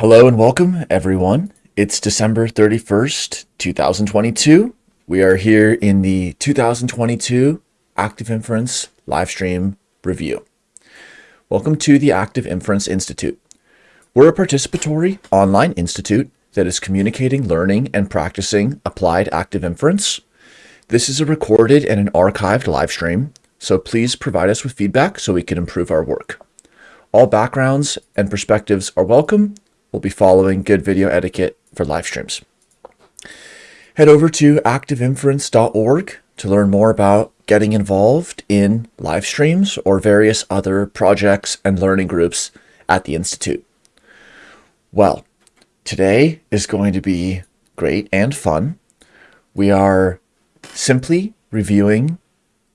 Hello and welcome, everyone. It's December 31st, 2022. We are here in the 2022 Active Inference Livestream Review. Welcome to the Active Inference Institute. We're a participatory online institute that is communicating, learning, and practicing applied active inference. This is a recorded and an archived live stream, so please provide us with feedback so we can improve our work. All backgrounds and perspectives are welcome we'll be following good video etiquette for live streams. Head over to activeinference.org to learn more about getting involved in live streams or various other projects and learning groups at the Institute. Well, today is going to be great and fun. We are simply reviewing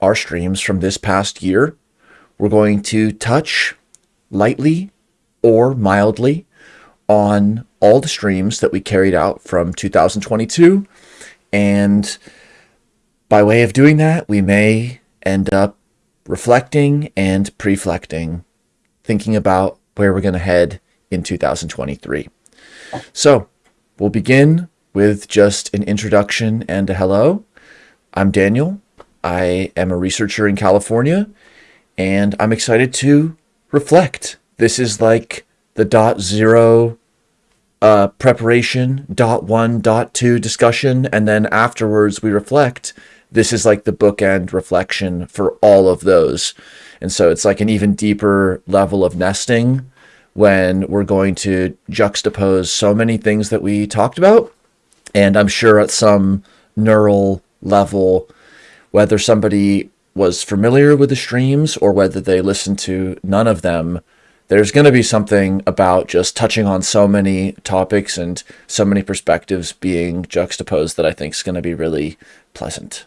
our streams from this past year. We're going to touch lightly or mildly on all the streams that we carried out from 2022. And by way of doing that, we may end up reflecting and preflecting, thinking about where we're going to head in 2023. So we'll begin with just an introduction and a hello. I'm Daniel. I am a researcher in California, and I'm excited to reflect. This is like the dot zero uh, preparation, dot one, dot two discussion, and then afterwards we reflect. This is like the bookend reflection for all of those. And so it's like an even deeper level of nesting when we're going to juxtapose so many things that we talked about. And I'm sure at some neural level, whether somebody was familiar with the streams or whether they listened to none of them, there's going to be something about just touching on so many topics and so many perspectives being juxtaposed that I think is going to be really pleasant.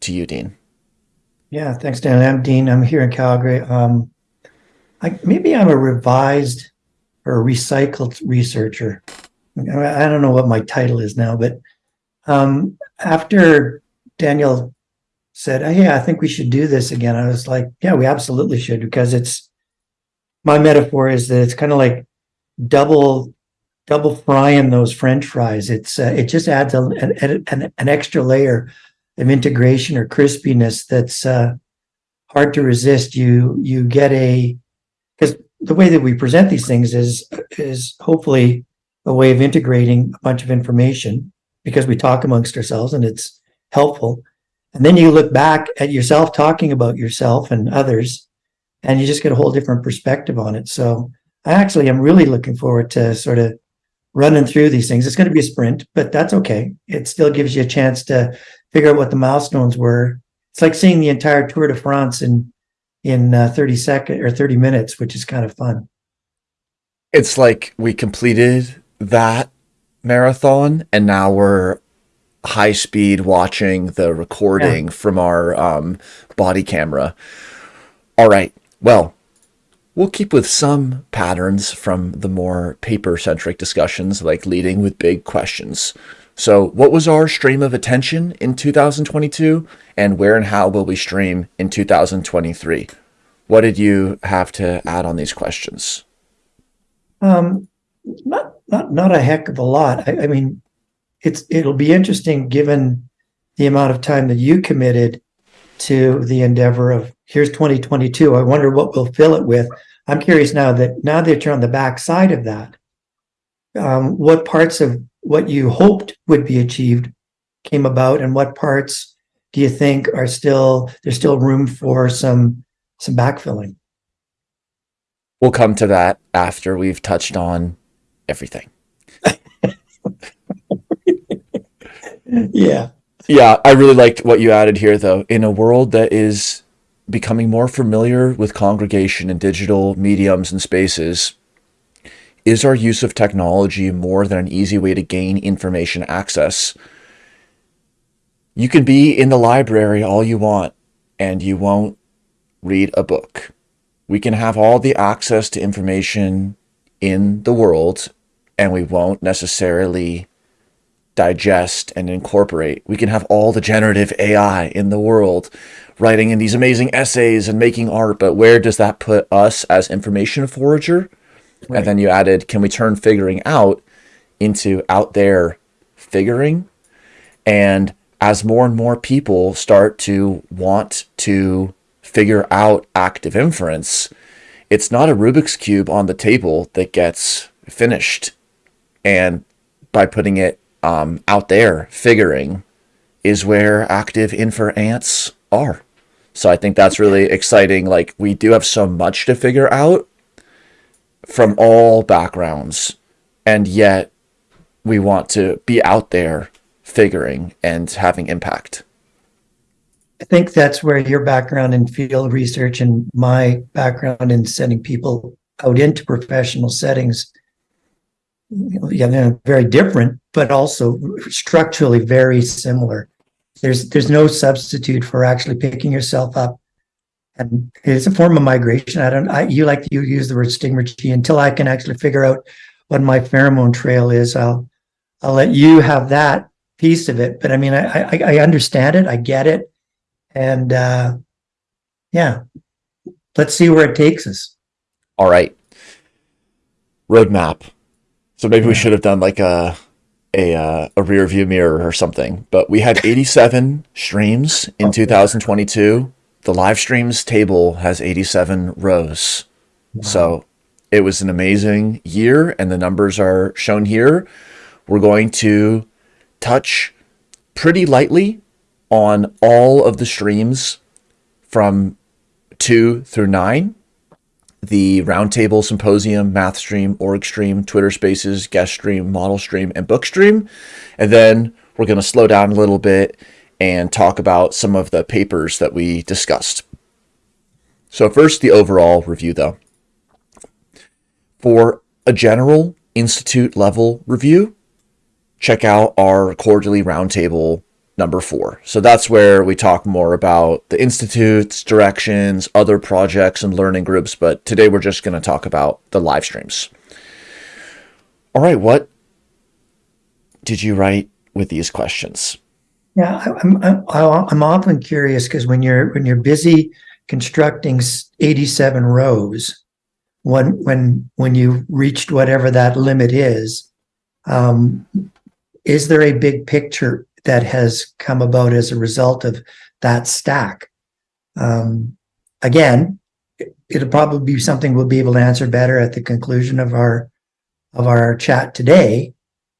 To you, Dean. Yeah, thanks, Dan. I'm Dean. I'm here in Calgary. Um, I, maybe I'm a revised or recycled researcher. I don't know what my title is now, but um, after Daniel said, "Hey, I think we should do this again," I was like, "Yeah, we absolutely should," because it's my metaphor is that it's kind of like double double frying those french fries. It's uh, it just adds a, an, an, an, extra layer of integration or crispiness that's uh, hard to resist. You you get a because the way that we present these things is is hopefully a way of integrating a bunch of information because we talk amongst ourselves and it's helpful. And then you look back at yourself talking about yourself and others and you just get a whole different perspective on it. So I actually am really looking forward to sort of running through these things. It's going to be a sprint, but that's okay. It still gives you a chance to figure out what the milestones were. It's like seeing the entire Tour de France in in uh, 30 seconds or 30 minutes, which is kind of fun. It's like we completed that marathon and now we're high speed watching the recording yeah. from our um, body camera. All right. Well, we'll keep with some patterns from the more paper-centric discussions, like leading with big questions. So what was our stream of attention in 2022, and where and how will we stream in 2023? What did you have to add on these questions? Um, not not not a heck of a lot. I, I mean, it's it'll be interesting given the amount of time that you committed to the endeavor of here's 2022. I wonder what we'll fill it with. I'm curious now that now that you're on the back side of that, um, what parts of what you hoped would be achieved came about and what parts do you think are still there's still room for some some backfilling? We'll come to that after we've touched on everything. yeah. Yeah, I really liked what you added here, though. In a world that is becoming more familiar with congregation and digital mediums and spaces, is our use of technology more than an easy way to gain information access? You can be in the library all you want, and you won't read a book. We can have all the access to information in the world, and we won't necessarily digest and incorporate. We can have all the generative AI in the world writing in these amazing essays and making art, but where does that put us as information forager? Right. And then you added, can we turn figuring out into out there figuring? And as more and more people start to want to figure out active inference, it's not a Rubik's Cube on the table that gets finished. And by putting it um, out there, figuring is where active infer ants are. So I think that's really exciting. Like we do have so much to figure out from all backgrounds, and yet we want to be out there figuring and having impact. I think that's where your background in field research and my background in sending people out into professional settings, yeah, they're very different, but also structurally very similar. There's there's no substitute for actually picking yourself up, and it's a form of migration. I don't. I, you like you use the word stigmergy until I can actually figure out what my pheromone trail is. I'll I'll let you have that piece of it. But I mean, I I, I understand it. I get it, and uh, yeah, let's see where it takes us. All right, roadmap. So maybe we should have done like a a uh, a rear view mirror or something. But we had 87 streams in 2022. The live streams table has 87 rows. Wow. So it was an amazing year, and the numbers are shown here. We're going to touch pretty lightly on all of the streams from two through nine the Roundtable Symposium, Math Stream, Org Stream, Twitter Spaces, Guest Stream, Model Stream, and Book Stream. And then we're going to slow down a little bit and talk about some of the papers that we discussed. So first, the overall review, though. For a general institute level review, check out our quarterly roundtable number four. So that's where we talk more about the institutes, directions, other projects, and learning groups. But today we're just going to talk about the live streams. All right, what did you write with these questions? Yeah, I'm I'm, I'm often curious because when you're when you're busy constructing 87 rows, when when when you reached whatever that limit is, um, is there a big picture that has come about as a result of that stack. Um, again, it'll probably be something we'll be able to answer better at the conclusion of our of our chat today.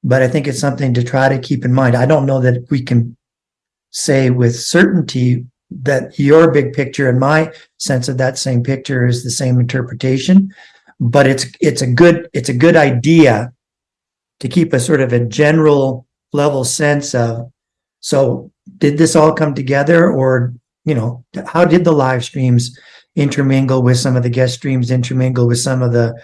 But I think it's something to try to keep in mind. I don't know that we can say with certainty that your big picture and my sense of that same picture is the same interpretation, but it's it's a good it's a good idea to keep a sort of a general level sense of so did this all come together or, you know, how did the live streams intermingle with some of the guest streams, intermingle with some of the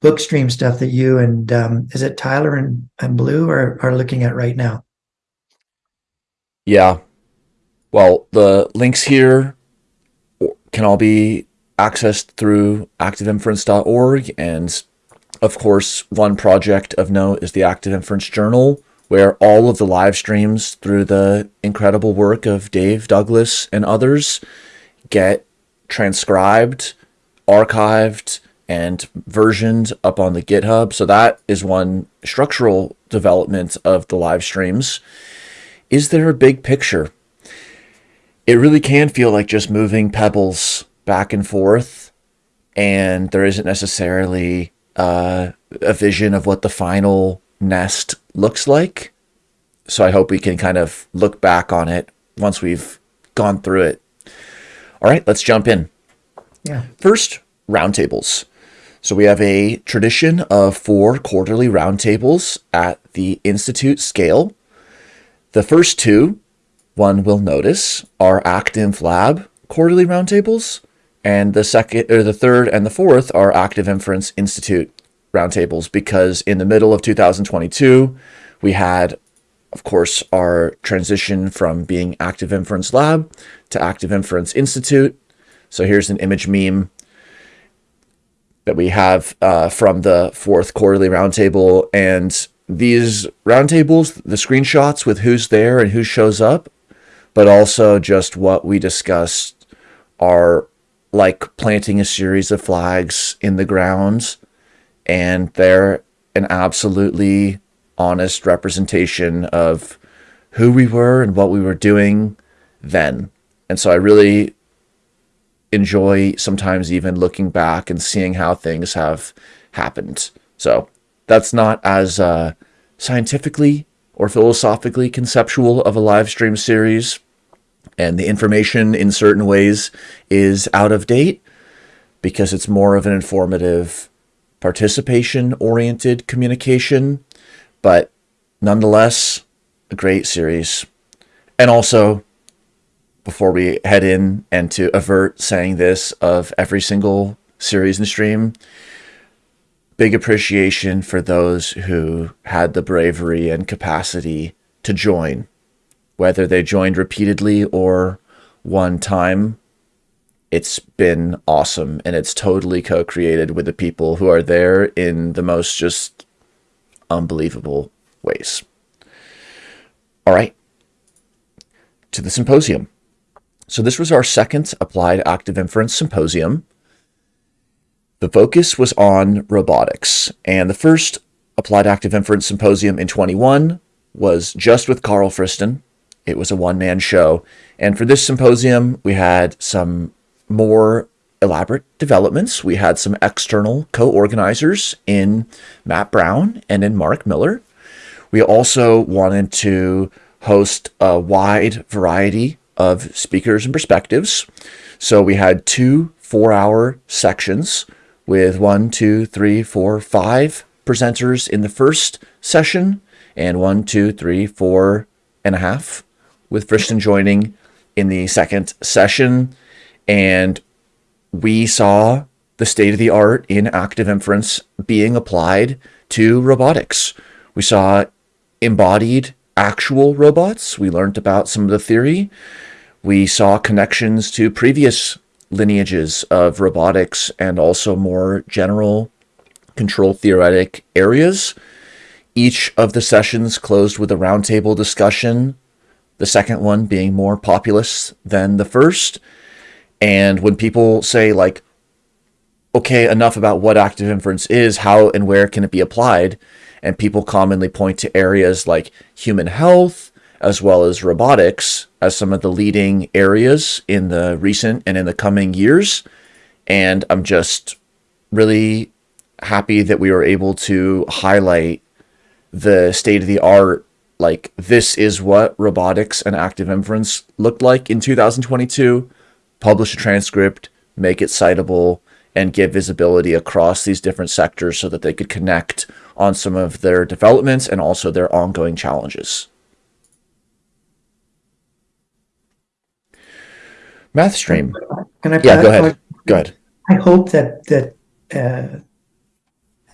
book stream stuff that you and um, is it Tyler and, and Blue are, are looking at right now? Yeah. Well, the links here can all be accessed through activeinference.org. And of course, one project of note is the Active Inference Journal, where all of the live streams through the incredible work of Dave Douglas and others get transcribed, archived, and versioned up on the GitHub. So that is one structural development of the live streams. Is there a big picture? It really can feel like just moving pebbles back and forth, and there isn't necessarily uh, a vision of what the final nest looks like. So I hope we can kind of look back on it once we've gone through it. All right, let's jump in. Yeah. First, roundtables. So we have a tradition of four quarterly roundtables at the Institute scale. The first two, one will notice, are Active Lab quarterly roundtables, and the second or the third and the fourth are Active Inference Institute roundtables because in the middle of 2022, we had, of course, our transition from being Active Inference Lab to Active Inference Institute. So here's an image meme that we have uh, from the fourth quarterly roundtable. And these roundtables, the screenshots with who's there and who shows up, but also just what we discussed are like planting a series of flags in the ground and they're an absolutely honest representation of who we were and what we were doing then. And so I really enjoy sometimes even looking back and seeing how things have happened. So that's not as uh, scientifically or philosophically conceptual of a live stream series. And the information in certain ways is out of date because it's more of an informative, participation oriented communication. But nonetheless, a great series. And also, before we head in and to avert saying this of every single series and stream, big appreciation for those who had the bravery and capacity to join, whether they joined repeatedly or one time. It's been awesome and it's totally co created with the people who are there in the most just unbelievable ways. All right, to the symposium. So this was our second Applied Active Inference Symposium. The focus was on robotics, and the first Applied Active Inference Symposium in 21 was just with Karl Friston. It was a one-man show, and for this symposium, we had some more elaborate developments. We had some external co-organizers in Matt Brown and in Mark Miller. We also wanted to host a wide variety of speakers and perspectives. So we had two four hour sections with one, two, three, four, five presenters in the first session and one, two, three, four and a half with Friston joining in the second session. And we saw the state of the art in active inference being applied to robotics. We saw embodied actual robots. We learned about some of the theory. We saw connections to previous lineages of robotics and also more general control theoretic areas. Each of the sessions closed with a roundtable discussion, the second one being more populous than the first. And when people say, like, okay, enough about what active inference is, how and where can it be applied? And people commonly point to areas like human health, as well as robotics as some of the leading areas in the recent and in the coming years. And I'm just really happy that we were able to highlight the state of the art. Like, this is what robotics and active inference looked like in 2022. Publish a transcript, make it citable, and give visibility across these different sectors so that they could connect on some of their developments and also their ongoing challenges. Math stream. Can I? Yeah, go ahead. Go ahead. I hope that that uh,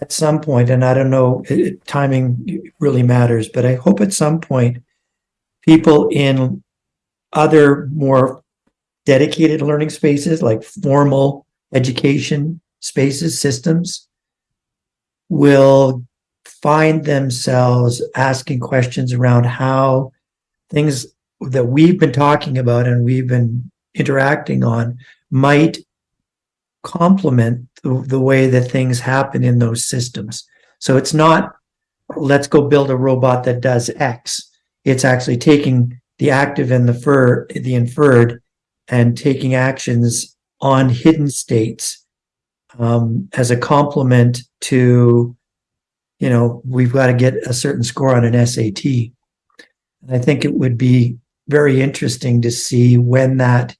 at some point, and I don't know, it, timing really matters, but I hope at some point, people in other more dedicated learning spaces, like formal education spaces, systems, will find themselves asking questions around how things that we've been talking about and we've been interacting on might complement the, the way that things happen in those systems. So it's not, let's go build a robot that does X. It's actually taking the active and the fur, the inferred, and taking actions on hidden states um, as a complement to, you know, we've got to get a certain score on an SAT. And I think it would be very interesting to see when that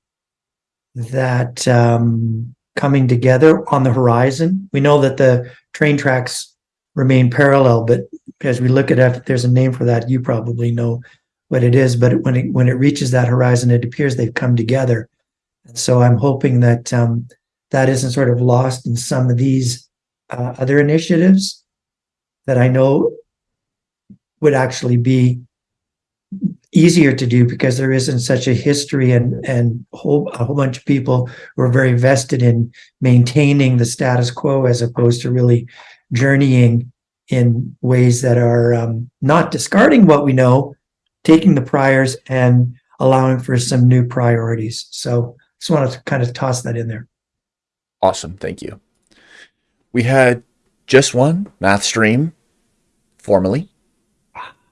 that um, coming together on the horizon. We know that the train tracks remain parallel, but as we look at it, there's a name for that. You probably know what it is, but when it when it reaches that horizon, it appears they've come together. And so I'm hoping that um, that isn't sort of lost in some of these uh, other initiatives that I know would actually be easier to do because there isn't such a history and and whole, a whole bunch of people who are very vested in maintaining the status quo as opposed to really journeying in ways that are um, not discarding what we know, taking the priors and allowing for some new priorities. So just wanted to kind of toss that in there. Awesome. Thank you. We had just one math stream formally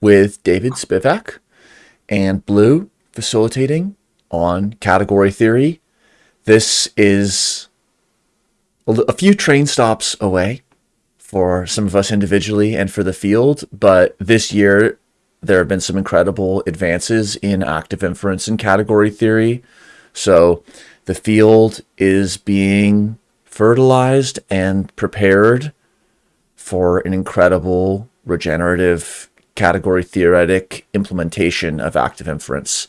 with David Spivak and Blue facilitating on category theory. This is a few train stops away for some of us individually and for the field, but this year there have been some incredible advances in active inference and category theory. So the field is being fertilized and prepared for an incredible regenerative category theoretic implementation of active inference.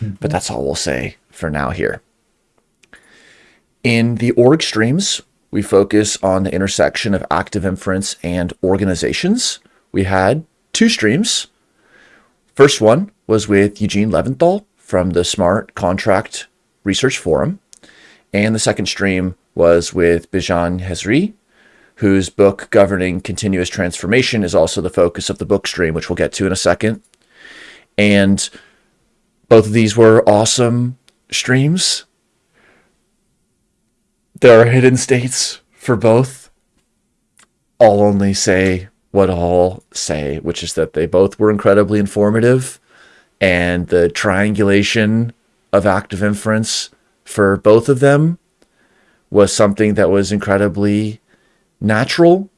Mm-hmm. But that's all we'll say for now here. In the org streams, we focus on the intersection of active inference and organizations. We had two streams. First one was with Eugene Leventhal from the Smart Contract Research Forum. And the second stream was with Bijan Khezri, whose book Governing Continuous Transformation is also the focus of the book stream, which we'll get to in a second. And both of these were awesome streams. There are hidden states for both. I'll only say what I'll say, which is that they both were incredibly informative, and the triangulation of active inference for both of them was something that was incredibly natural.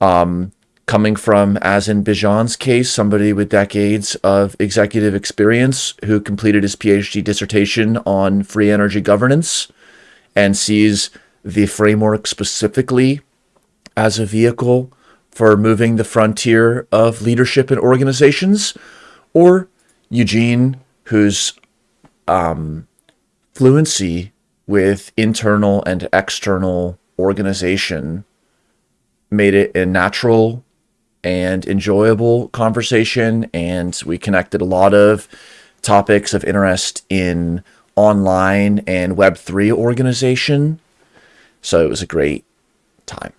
Um, coming from, as in Bijan's case, somebody with decades of executive experience who completed his PhD dissertation on free energy governance and sees the framework specifically as a vehicle for moving the frontier of leadership in organizations, or Eugene, whose um, fluency with internal and external organization made it a natural and enjoyable conversation. And we connected a lot of topics of interest in online and Web3 organization. So it was a great time.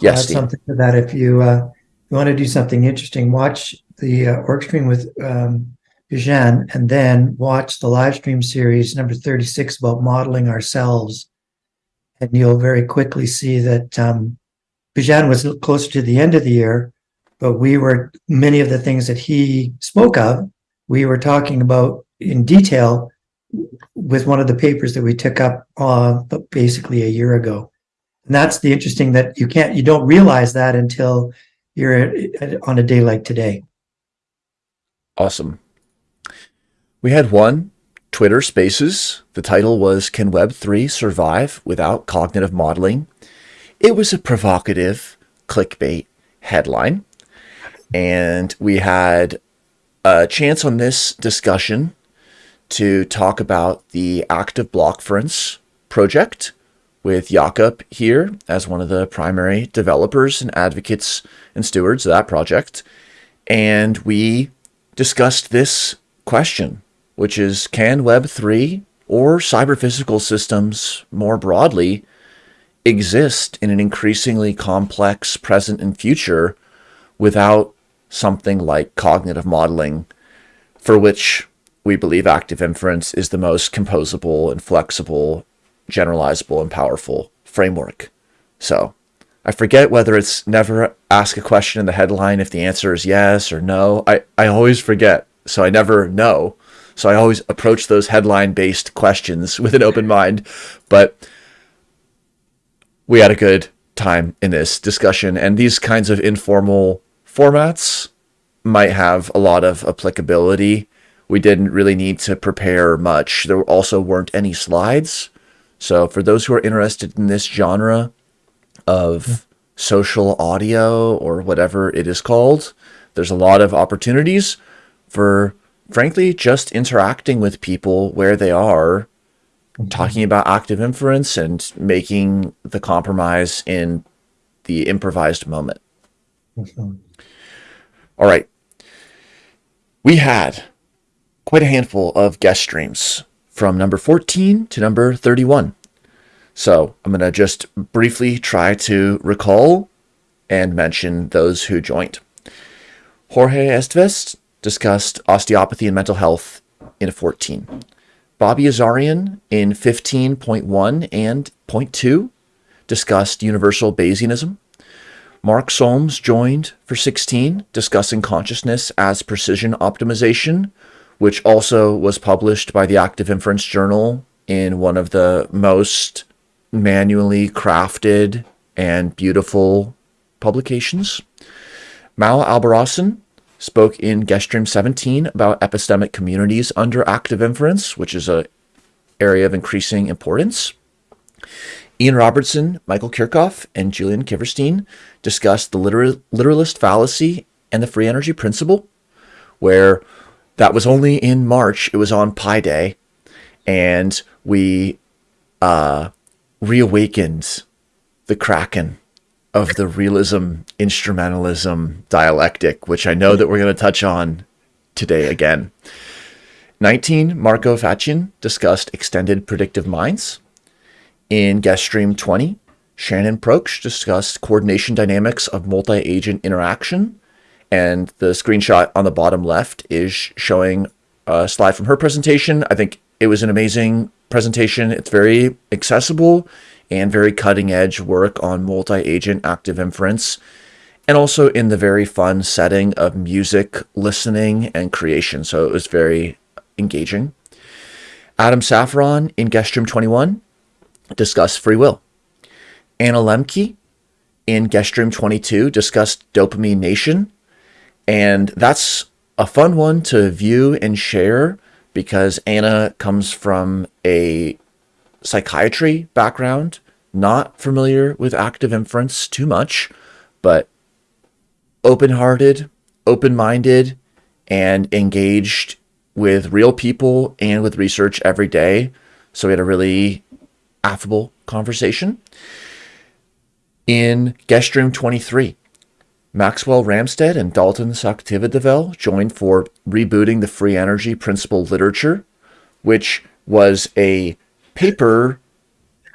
Yes, Steve. something to that. If you, uh, you want to do something interesting, watch the uh, org stream with um, Bijan and then watch the live stream series number 36 about modeling ourselves. And you'll very quickly see that um, Bijan was closer to the end of the year, but we were, many of the things that he spoke of, we were talking about in detail with one of the papers that we took up uh, basically a year ago. And that's the interesting that you can't, you don't realize that until you're on a day like today. Awesome. We had one Twitter Spaces. The title was Can Web3 Survive Without Cognitive Modeling? It was a provocative clickbait headline. And we had a chance on this discussion to talk about the active blockference project with Jakob here as one of the primary developers and advocates and stewards of that project. And we discussed this question, which is can Web3 or cyber physical systems more broadly exist in an increasingly complex present and future without something like cognitive modeling, for which we believe active inference is the most composable and flexible, generalizable, and powerful framework. So I forget whether it's never ask a question in the headline if the answer is yes or no. I, I always forget, so I never know. So I always approach those headline based questions with an open mind. But we had a good time in this discussion, and these kinds of informal formats might have a lot of applicability. We didn't really need to prepare much. There also weren't any slides. So for those who are interested in this genre of social audio or whatever it is called, there's a lot of opportunities for, frankly, just interacting with people where they are talking about active inference and making the compromise in the improvised moment. Mm-hmm. All right. We had quite a handful of guest streams from number 14 to number 31. So I'm going to just briefly try to recall and mention those who joined. Jorge Esteves discussed osteopathy and mental health in a 14. Bobby Azarian in 15.1 and 0.2 discussed universal Bayesianism Mark Solms joined for 16, discussing consciousness as precision optimization, which also was published by the Active Inference Journal in one of the most manually crafted and beautiful publications. Mal Albarracin spoke in Guest Stream 17 about epistemic communities under active inference, which is a area of increasing importance. Ian Robertson, Michael Kirchhoff, and Julian Kiverstein discussed the literal, literalist fallacy and the free energy principle, where that was only in March. It was on Pi Day, and we uh, reawakened the Kraken of the realism, instrumentalism dialectic, which I know that we're going to touch on today again. 19, Marco Facchin discussed extended predictive minds. In guest stream 20, Shannon Proksch discussed coordination dynamics of multi-agent interaction. And the screenshot on the bottom left is showing a slide from her presentation. I think it was an amazing presentation. It's very accessible and very cutting edge work on multi-agent active inference and also in the very fun setting of music listening and creation. So it was very engaging. Adam Safron in Guest Stream 21 discussed free will. Anna Lembke in Guest Stream 22 discussed Dopamine Nation. And that's a fun one to view and share because Anna comes from a psychiatry background, not familiar with active inference too much, but open hearted, open minded, and engaged with real people and with research every day. So we had a really affable conversation. In Guest room 23, Maxwell Ramstead and Dalton Sakthivadivel joined for rebooting the free energy principle literature, which was a paper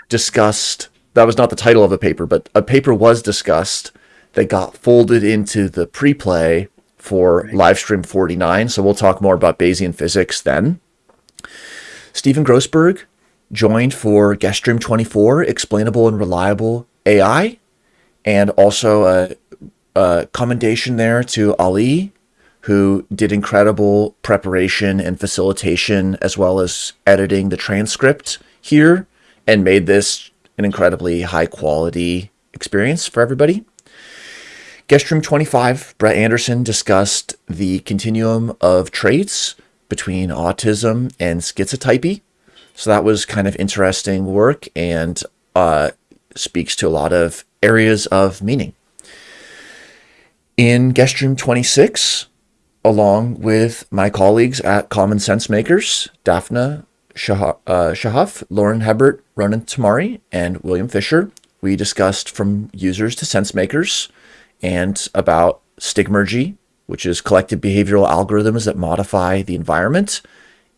discussed. That was not the title of a paper, but a paper was discussed that got folded into the pre-play for. Livestream 49. So we'll talk more about Bayesian physics then. Stephen Grossberg joined for Guest Stream 24, Explainable and Reliable AI, and also a, a commendation there to Ali, who did incredible preparation and facilitation, as well as editing the transcript here and made this an incredibly high quality experience for everybody. Guest room 25, Brett Anderson discussed the continuum of traits between autism and schizotypy. So that was kind of interesting work and uh, speaks to a lot of areas of meaning. In guest room 26, along with my colleagues at Common Sense Makers, Daphne Shah uh, Shahaf, Lauren Hebert, Ronen Tamari, and William Fisher. We discussed from users to sense makers and about stigmergy, which is collective behavioral algorithms that modify the environment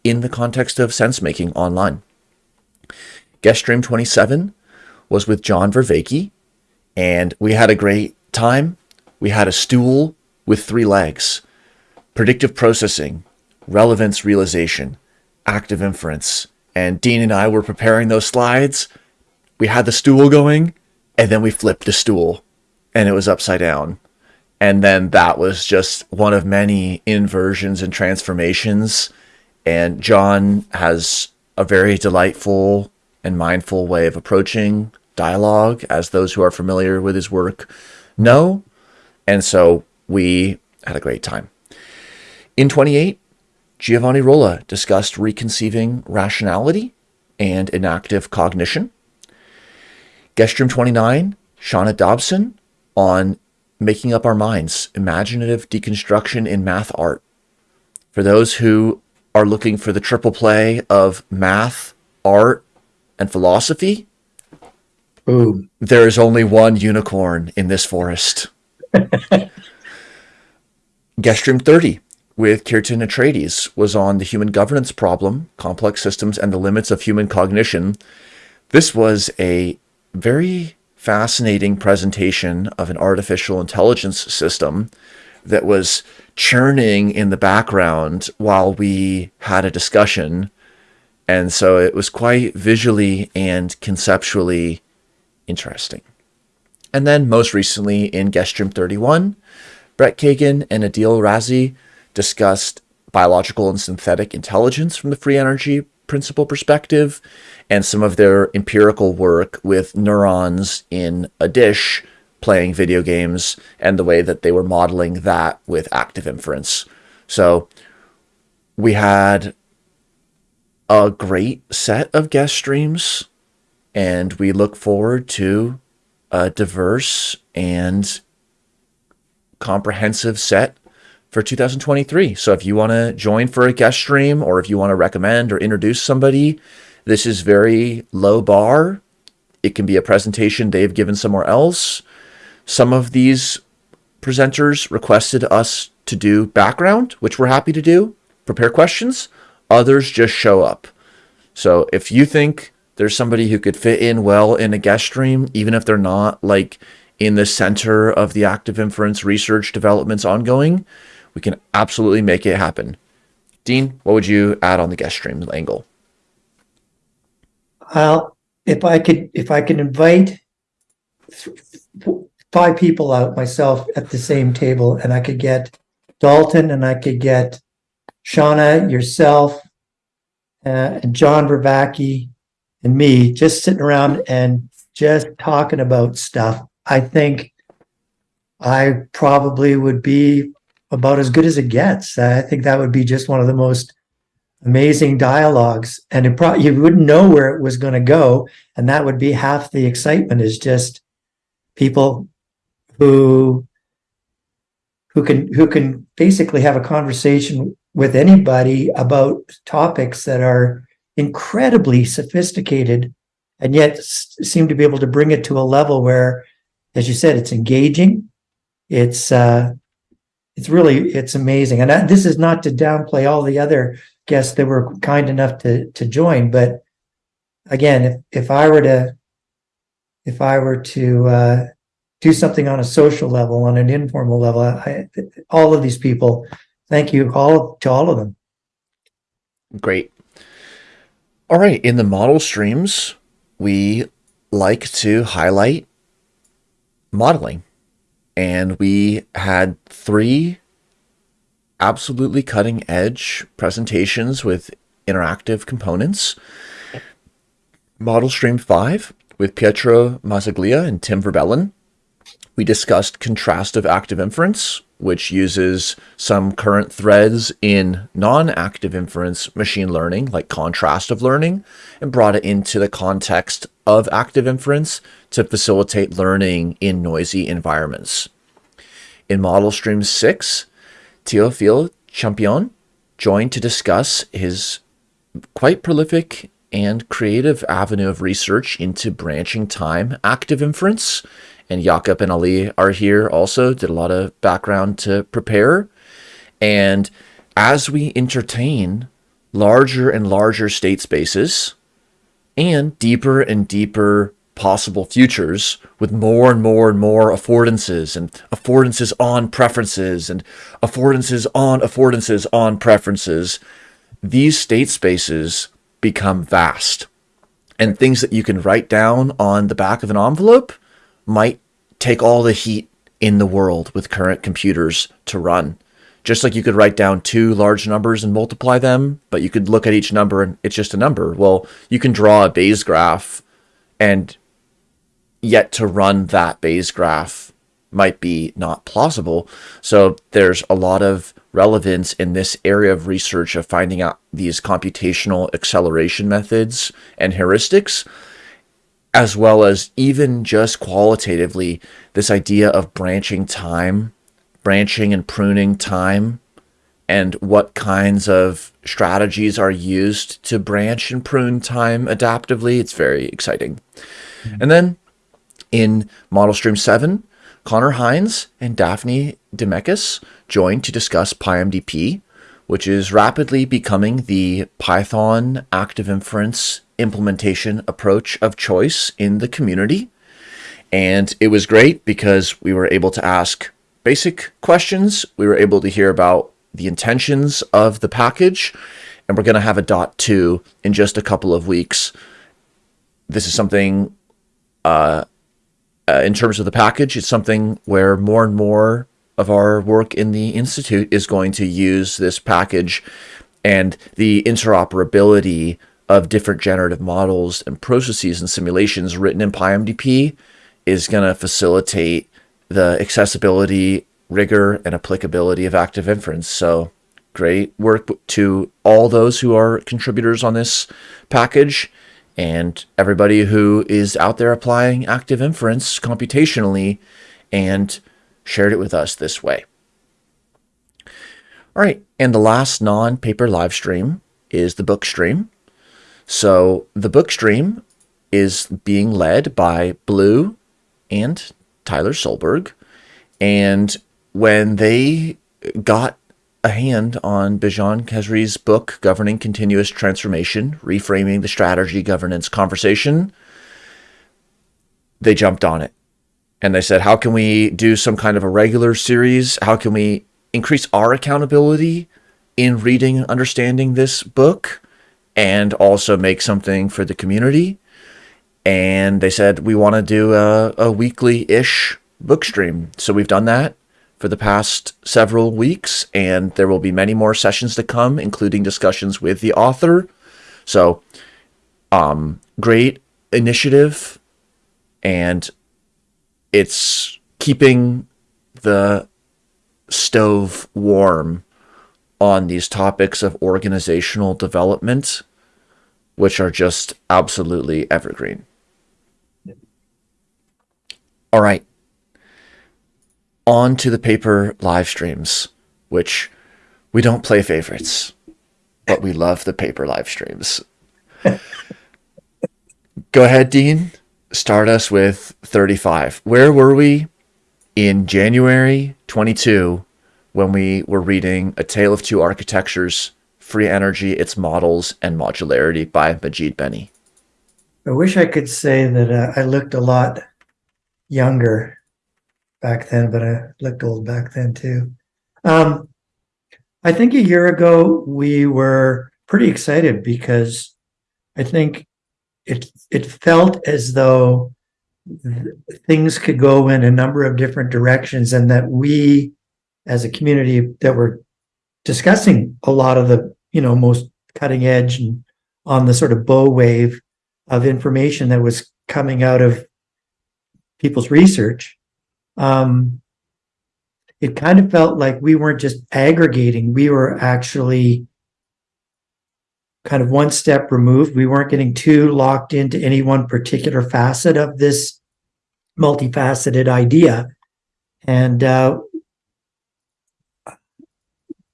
in the context of sense making online. Guest stream 27 was with John Vervaeke, and we had a great time. We had a stool with three legs, predictive processing, relevance realization, active inference. And Dean and I were preparing those slides. We had the stool going, and then we flipped the stool, and it was upside down. And then that was just one of many inversions and transformations. And John has a very delightful and mindful way of approaching dialogue, as those who are familiar with his work know. And so we had a great time. In 28, Giovanni Rolla discussed reconceiving rationality and enactive cognition. Guest room 29, Shanna Dobson on making up our minds, imaginative deconstruction in math art. For those who are looking for the triple play of math, art, and philosophy, Boom. there is only one unicorn in this forest. Guest room 30, with Keerton Atreides was on the human governance problem, complex systems, and the limits of human cognition. This was a very fascinating presentation of an artificial intelligence system that was churning in the background while we had a discussion. And so it was quite visually and conceptually interesting. And then most recently in guest stream 31, Brett Kagan and Adeel Razi discussed biological and synthetic intelligence from the free energy principle perspective and some of their empirical work with neurons in a dish playing video games and the way that they were modeling that with active inference. So we had a great set of guest streams and we look forward to a diverse and comprehensive set for 2023. So if you want to join for a guest stream or if you want to recommend or introduce somebody, this is very low bar. It can be a presentation they've given somewhere else. Some of these presenters requested us to do background, which we're happy to do, prepare questions. Others just show up. So if you think there's somebody who could fit in well in a guest stream, even if they're not like in the center of the active inference research developments ongoing, we can absolutely make it happen. Dean, what would you add on the guest stream angle? Well, if I could, if I could invite five people out myself at the same table and I could get Dalton and I could get Shanna, yourself, uh, and John Vervaeke and me just sitting around and just talking about stuff. I think I probably would be about as good as it gets. I think that would be just one of the most amazing dialogues and it you wouldn't know where it was going to go and that would be half the excitement is just people who who can who can basically have a conversation with anybody about topics that are incredibly sophisticated and yet seem to be able to bring it to a level where as you said it's engaging. It's uh it's really it's amazing. And I, this is not to downplay all the other guests that were kind enough to to join but again if if i were to if i were to uh do something on a social level on an informal level I, all of these people thank you all to all of them. Great all right in the model streams we like to highlight modeling and we had three absolutely cutting edge presentations with interactive components. Model Stream 5 with Pietro Mazzaglia and Tim Verbellen. We discussed contrastive active inference, which uses some current threads in non-active inference machine learning, like contrastive learning, and brought it into the context of active inference to facilitate learning in noisy environments. In Model Stream 6, Théophile Champion joined to discuss his quite prolific and creative avenue of research into branching time active inference. And Jakob and Ali are here also, did a lot of background to prepare. And as we entertain larger and larger state spaces and deeper and deeper possible futures with more and more and more affordances and affordances on preferences and affordances on affordances on preferences, these state spaces become vast. And things that you can write down on the back of an envelope might take all the heat in the world with current computers to run. Just like you could write down two large numbers and multiply them, but you could look at each number and it's just a number. Well, you can draw a Bayes graph and yet to run that Bayes graph might be not plausible. So there's a lot of relevance in this area of research of finding out these computational acceleration methods and heuristics, as well as even just qualitatively, this idea of branching time, branching and pruning time, and what kinds of strategies are used to branch and prune time adaptively. It's very exciting. Mm -hmm. And then in Model Stream 7, Conor Heins and Daphne Demekas joined to discuss PyMDP, which is rapidly becoming the Python active inference implementation approach of choice in the community. And it was great because we were able to ask basic questions. We were able to hear about the intentions of the package, and we're going to have a dot two in just a couple of weeks. This is something uh, uh, in terms of the package, it's something where more and more of our work in the Institute is going to use this package and the interoperability of different generative models and processes and simulations written in PyMDP is going to facilitate the accessibility, rigor, and applicability of active inference. So great work to all those who are contributors on this package and everybody who is out there applying active inference computationally and shared it with us this way. All right, and the last non-paper live stream is the book stream. So the book stream is being led by Blue and Tyler Solberg. And when they got a hand on Bijan Khezri's book, Governing Continuous Transformation, Reframing the Strategy Governance Conversation, they jumped on it. And they said, how can we do some kind of a regular series? How can we increase our accountability in reading and understanding this book and also make something for the community? And they said, we want to do a, a weekly-ish book stream. So we've done that for the past several weeks, and there will be many more sessions to come, including discussions with the author. So, um, great initiative, and it's keeping the stove warm on these topics of organizational development, which are just absolutely evergreen. All right on to the paper live streams, which we don't play favorites, but we love the paper live streams. Go ahead, Dean. Start us with 35. Where were we in January 22 when we were reading A Tale of Two Architectures, Free Energy, Its Models, and Modularity by Majid Beni? I wish I could say that uh, I looked a lot younger back then, but I looked old back then too. Um, I think a year ago we were pretty excited because I think it it felt as though things could go in a number of different directions and that we as a community that were discussing a lot of the you know most cutting edge and on the sort of bow wave of information that was coming out of people's research um, it kind of felt like we weren't just aggregating, we were actually kind of one step removed. We weren't getting too locked into any one particular facet of this multifaceted idea. And uh,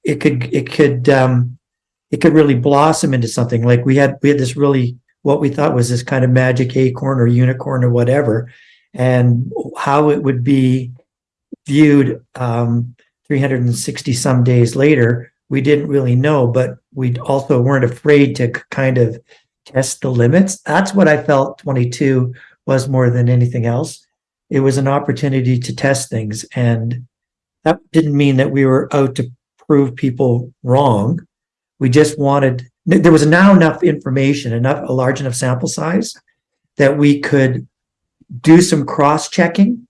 it could, it could, um, it could really blossom into something like we had, we had this really, what we thought was this kind of magic acorn or unicorn or whatever and how it would be viewed um, 360 some days later, we didn't really know, but we also weren't afraid to kind of test the limits. That's what I felt 22 was more than anything else. It was an opportunity to test things. And that didn't mean that we were out to prove people wrong. We just wanted, there was now enough information, enough, a large enough sample size that we could do some cross-checking.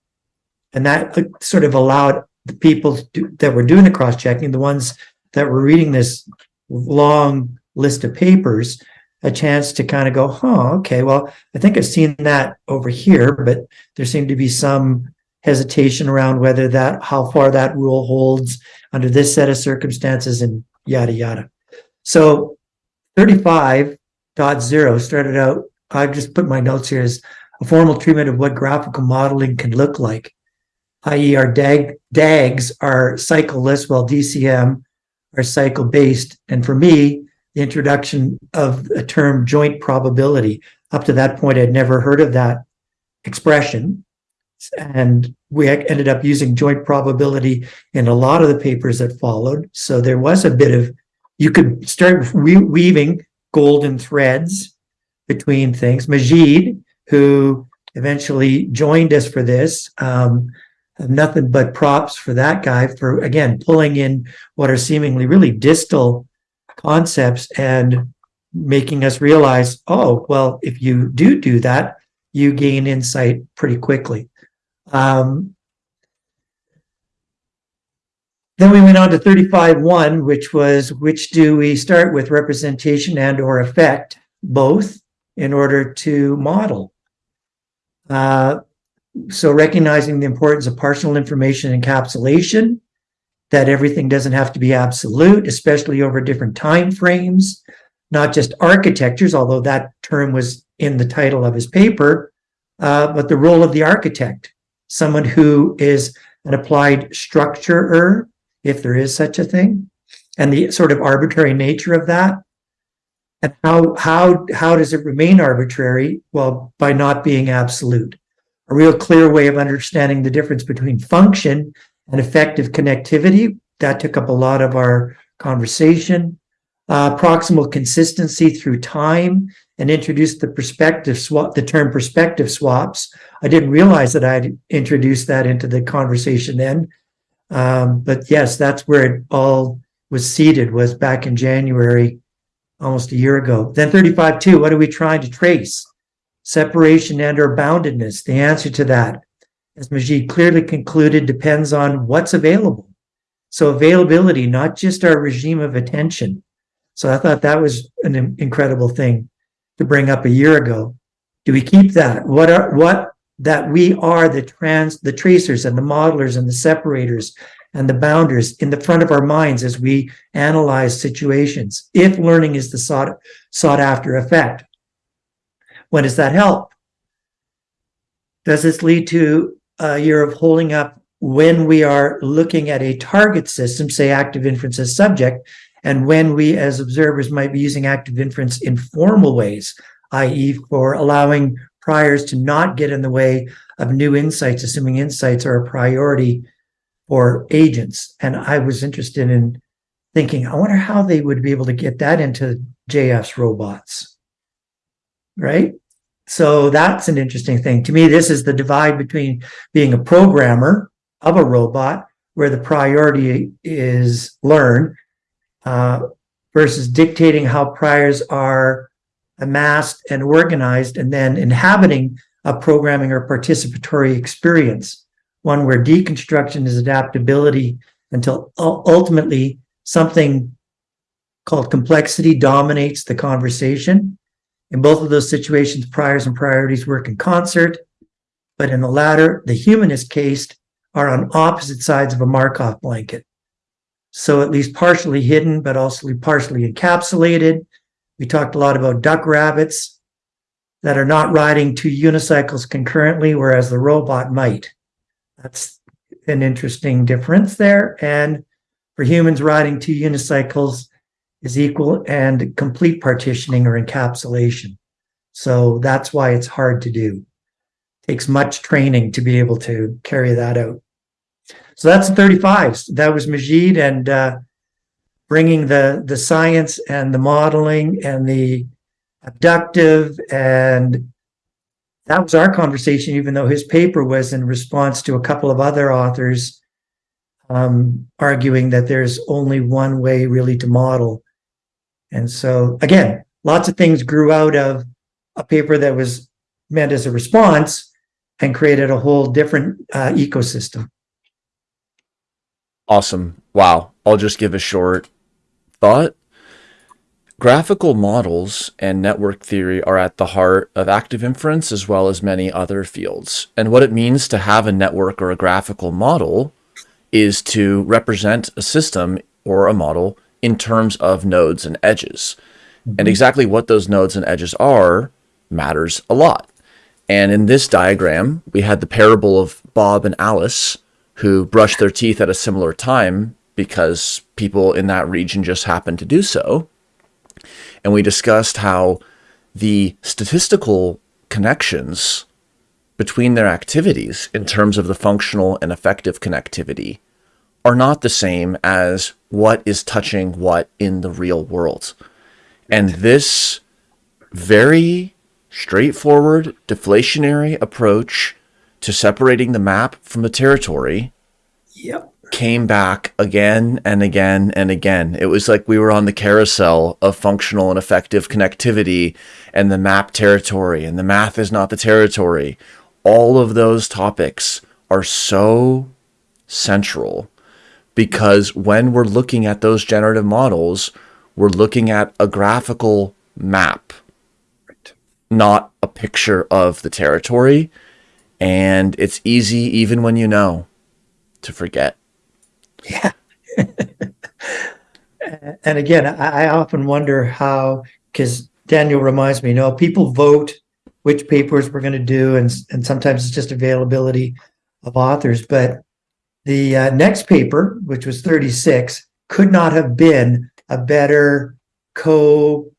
And that sort of allowed the people that were doing the cross-checking, the ones that were reading this long list of papers, a chance to kind of go, huh, okay, well, I think I've seen that over here, but there seemed to be some hesitation around whether that, how far that rule holds under this set of circumstances and yada, yada. So 35.0 started out, I've just put my notes here as a formal treatment of what graphical modeling can look like, i.e. our DAG, DAGs are cycleless while DCM are cycle-based. And for me, the introduction of a term joint probability, up to that point, I'd never heard of that expression. And we ended up using joint probability in a lot of the papers that followed. So there was a bit of, you could start weaving golden threads between things. Majid who eventually joined us for this. Um, nothing but props for that guy for, again, pulling in what are seemingly really distal concepts and making us realize, oh, well, if you do do that, you gain insight pretty quickly. Um, then we went on to 35.1, which was which do we start with, representation and or effect, both, in order to model. Uh, so recognizing the importance of partial information encapsulation, that everything doesn't have to be absolute, especially over different time frames, not just architectures, although that term was in the title of his paper, uh, but the role of the architect, someone who is an applied structurer, if there is such a thing, and the sort of arbitrary nature of that. And how, how, how does it remain arbitrary? Well, by not being absolute. A real clear way of understanding the difference between function and effective connectivity. That took up a lot of our conversation. Uh, proximal consistency through time and introduced the perspective swap, the term perspective swaps. I didn't realize that I'd introduced that into the conversation then. Um, but yes, that's where it all was seated was back in January, almost a year ago. Then 35.2, what are we trying to trace? Separation and or boundedness. The answer to that as Majid clearly concluded, depends on what's available. So availability, not just our regime of attention. So I thought that was an incredible thing to bring up a year ago. Do we keep that? What are what that we are the trans the tracers and the modelers and the separators and the bounders in the front of our minds as we analyze situations. If learning is the sought sought after effect, when does that help? Does this lead to a year of holding up when we are looking at a target system, say active inference as subject, and when we as observers might be using active inference in formal ways, i.e. for allowing priors to not get in the way of new insights, assuming insights are a priority for agents. And I was interested in thinking, I wonder how they would be able to get that into JF's robots, right? So that's an interesting thing. To me, this is the divide between being a programmer of a robot, where the priority is learn, uh, versus dictating how priors are amassed and organized, and then inhabiting a programming or participatory experience, one where deconstruction is adaptability until ultimately something called complexity dominates the conversation in both of those situations, priors and priorities work in concert, but in the latter, the humanist case are on opposite sides of a Markov blanket. So at least partially hidden, but also partially encapsulated. We talked a lot about duck rabbits that are not riding two unicycles concurrently, whereas the robot might. That's an interesting difference there. And for humans riding two unicycles, is equal and complete partitioning or encapsulation. So that's why it's hard to do. It takes much training to be able to carry that out. So that's the 35s. That was Majid and uh, bringing the, the science and the modeling and the abductive and that was our conversation, even though his paper was in response to a couple of other authors um, arguing that there's only one way really to model and so again, lots of things grew out of a paper that was meant as a response and created a whole different uh, ecosystem. Awesome. Wow. I'll just give a short thought. Graphical models and network theory are at the heart of active inference as well as many other fields. And what it means to have a network or a graphical model is to represent a system or a model in terms of nodes and edges. And mm-hmm. exactly what those nodes and edges are matters a lot. And in this diagram, we had the parable of Bob and Alice who brushed their teeth at a similar time because people in that region just happened to do so. And we discussed how the statistical connections between their activities in terms of the functional and effective connectivity are not the same as what is touching what in the real world. And this very straightforward, deflationary approach to separating the map from the territory yep. came back again and again and again. It was like we were on the carousel of functional and effective connectivity and the map territory, and the math is not the territory. All of those topics are so central because when we're looking at those generative models, we're looking at a graphical map, right. not a picture of the territory. And it's easy, even when you know, to forget. Yeah. and again, I, often wonder how, because Daniel reminds me, you know, people vote which papers we're going to do, and and sometimes it's just availability of authors. But the uh, next paper, which was 36, could not have been a better co,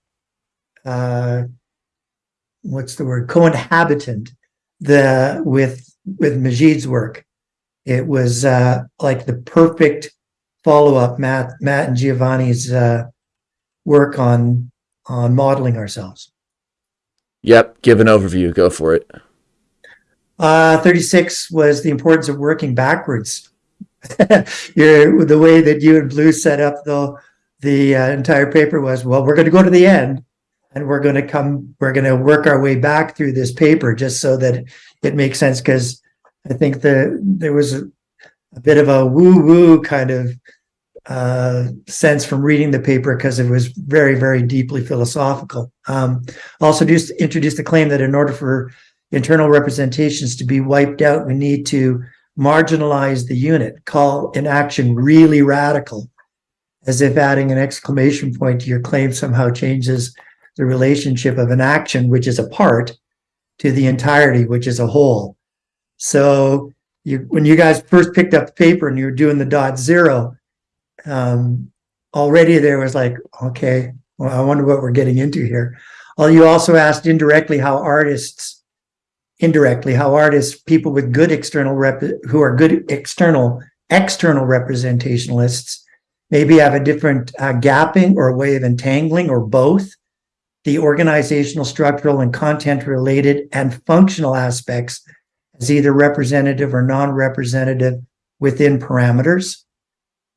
uh, what's the word, co-inhabitant the with with Majid's work. It was uh, like the perfect follow-up Matt Matt and Giovanni's uh, work on on modeling ourselves. Yep, give an overview. Go for it. Uh, 36 was the importance of working backwards. You're, the way that you and Blue set up the the uh, entire paper was, well, we're going to go to the end and we're going to come, we're going to work our way back through this paper just so that it makes sense. Because I think the there was a, a bit of a woo woo kind of uh, sense from reading the paper because it was very, very deeply philosophical. Um, also, just introduced the claim that in order for internal representations to be wiped out, we need to marginalize the unit, call an action really radical, as if adding an exclamation point to your claim somehow changes the relationship of an action, which is a part, to the entirety, which is a whole. So you, when you guys first picked up the paper and you were doing the dot zero, um, already there was like, okay, well, I wonder what we're getting into here. Well, you also asked indirectly how artists, indirectly, how artists, people with good external rep, who are good external, external representationalists, maybe have a different uh, gapping or a way of entangling or both the organizational, structural, and content related and functional aspects as either representative or non-representative within parameters.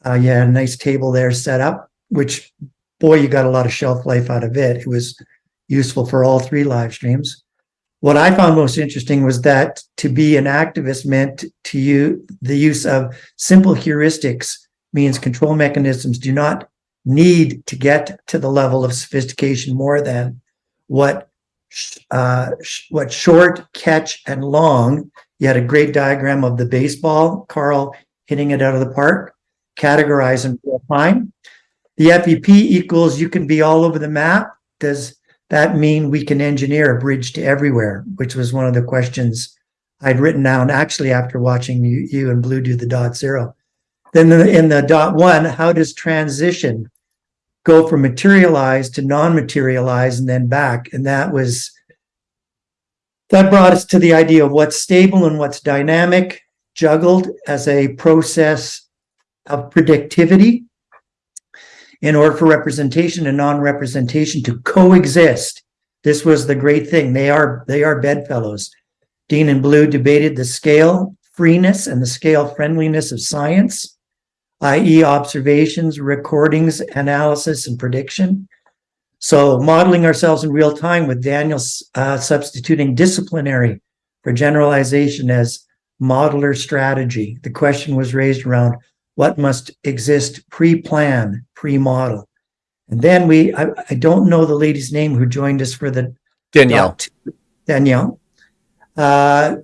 Uh, you had a nice table there set up, which boy, you got a lot of shelf life out of it. It was useful for all three live streams. What I found most interesting was that to be an activist meant to you the use of simple heuristics means control mechanisms do not need to get to the level of sophistication more than what uh, what short, catch, and long. You had a great diagram of the baseball, Carl hitting it out of the park categorize and real time. The FEP equals you can be all over the map. Does that mean we can engineer a bridge to everywhere? Which was one of the questions I'd written down actually after watching you, you and Blue do the dot zero. Then the, in the dot one, how does transition go from materialized to non-materialized and then back? And that was, that brought us to the idea of what's stable and what's dynamic, juggled as a process of predictivity in order for representation and non-representation to coexist. This was the great thing. They are they are bedfellows. Dean and Blue debated the scale freeness and the scale friendliness of science, i.e. observations, recordings, analysis, and prediction. So modeling ourselves in real time with Daniel uh, substituting disciplinary for generalization as modeler strategy. The question was raised around what must exist pre-plan, pre-model. And then we, I, I, don't know the lady's name who joined us for the Danielle. Danielle. Uh,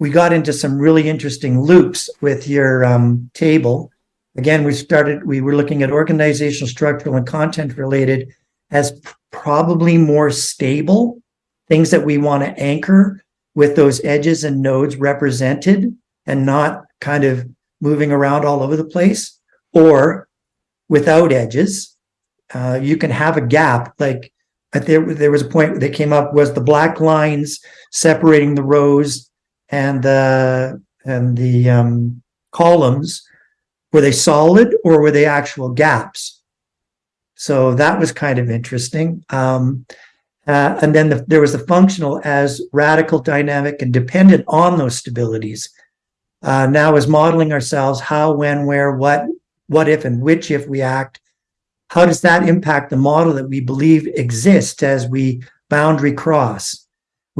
we got into some really interesting loops with your um, table. Again, we started, we were looking at organizational, structural, and content related as probably more stable things that we want to anchor with those edges and nodes represented and not kind of moving around all over the place or without edges. Uh, you can have a gap like there, there was a point that came up was the black lines separating the rows and the and the um, columns were they solid or were they actual gaps so that was kind of interesting um, uh, and then the, there was the functional as radical dynamic and dependent on those stabilities uh, now is modeling ourselves how, when, where, what, what if, and which if we act. How does that impact the model that we believe exists as we boundary cross?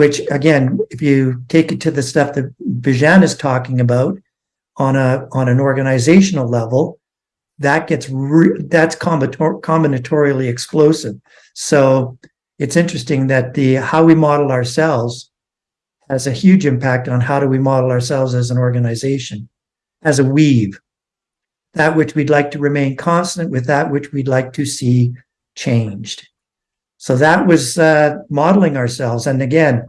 Which again, if you take it to the stuff that Bijan is talking about on a on an organizational level, that gets that's combinator- combinatorially explosive. So it's interesting that the how we model ourselves has a huge impact on how do we model ourselves as an organization, as a weave. That which we'd like to remain constant with that which we'd like to see changed. So that was uh, modeling ourselves. And again,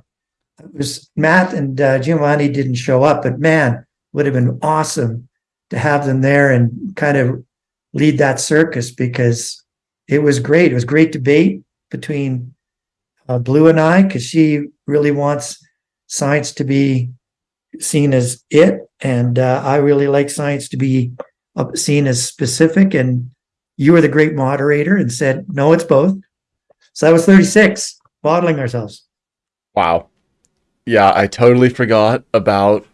it was Matt and uh, Giovanni didn't show up, but man, would have been awesome to have them there and kind of lead that circus because it was great. It was great debate between uh, Blue and I because she really wants science to be seen as it, and uh, I really like science to be seen as specific. And you were the great moderator and said, "No, it's both." So that was thirty-six, modeling ourselves. Wow. Yeah, I totally forgot about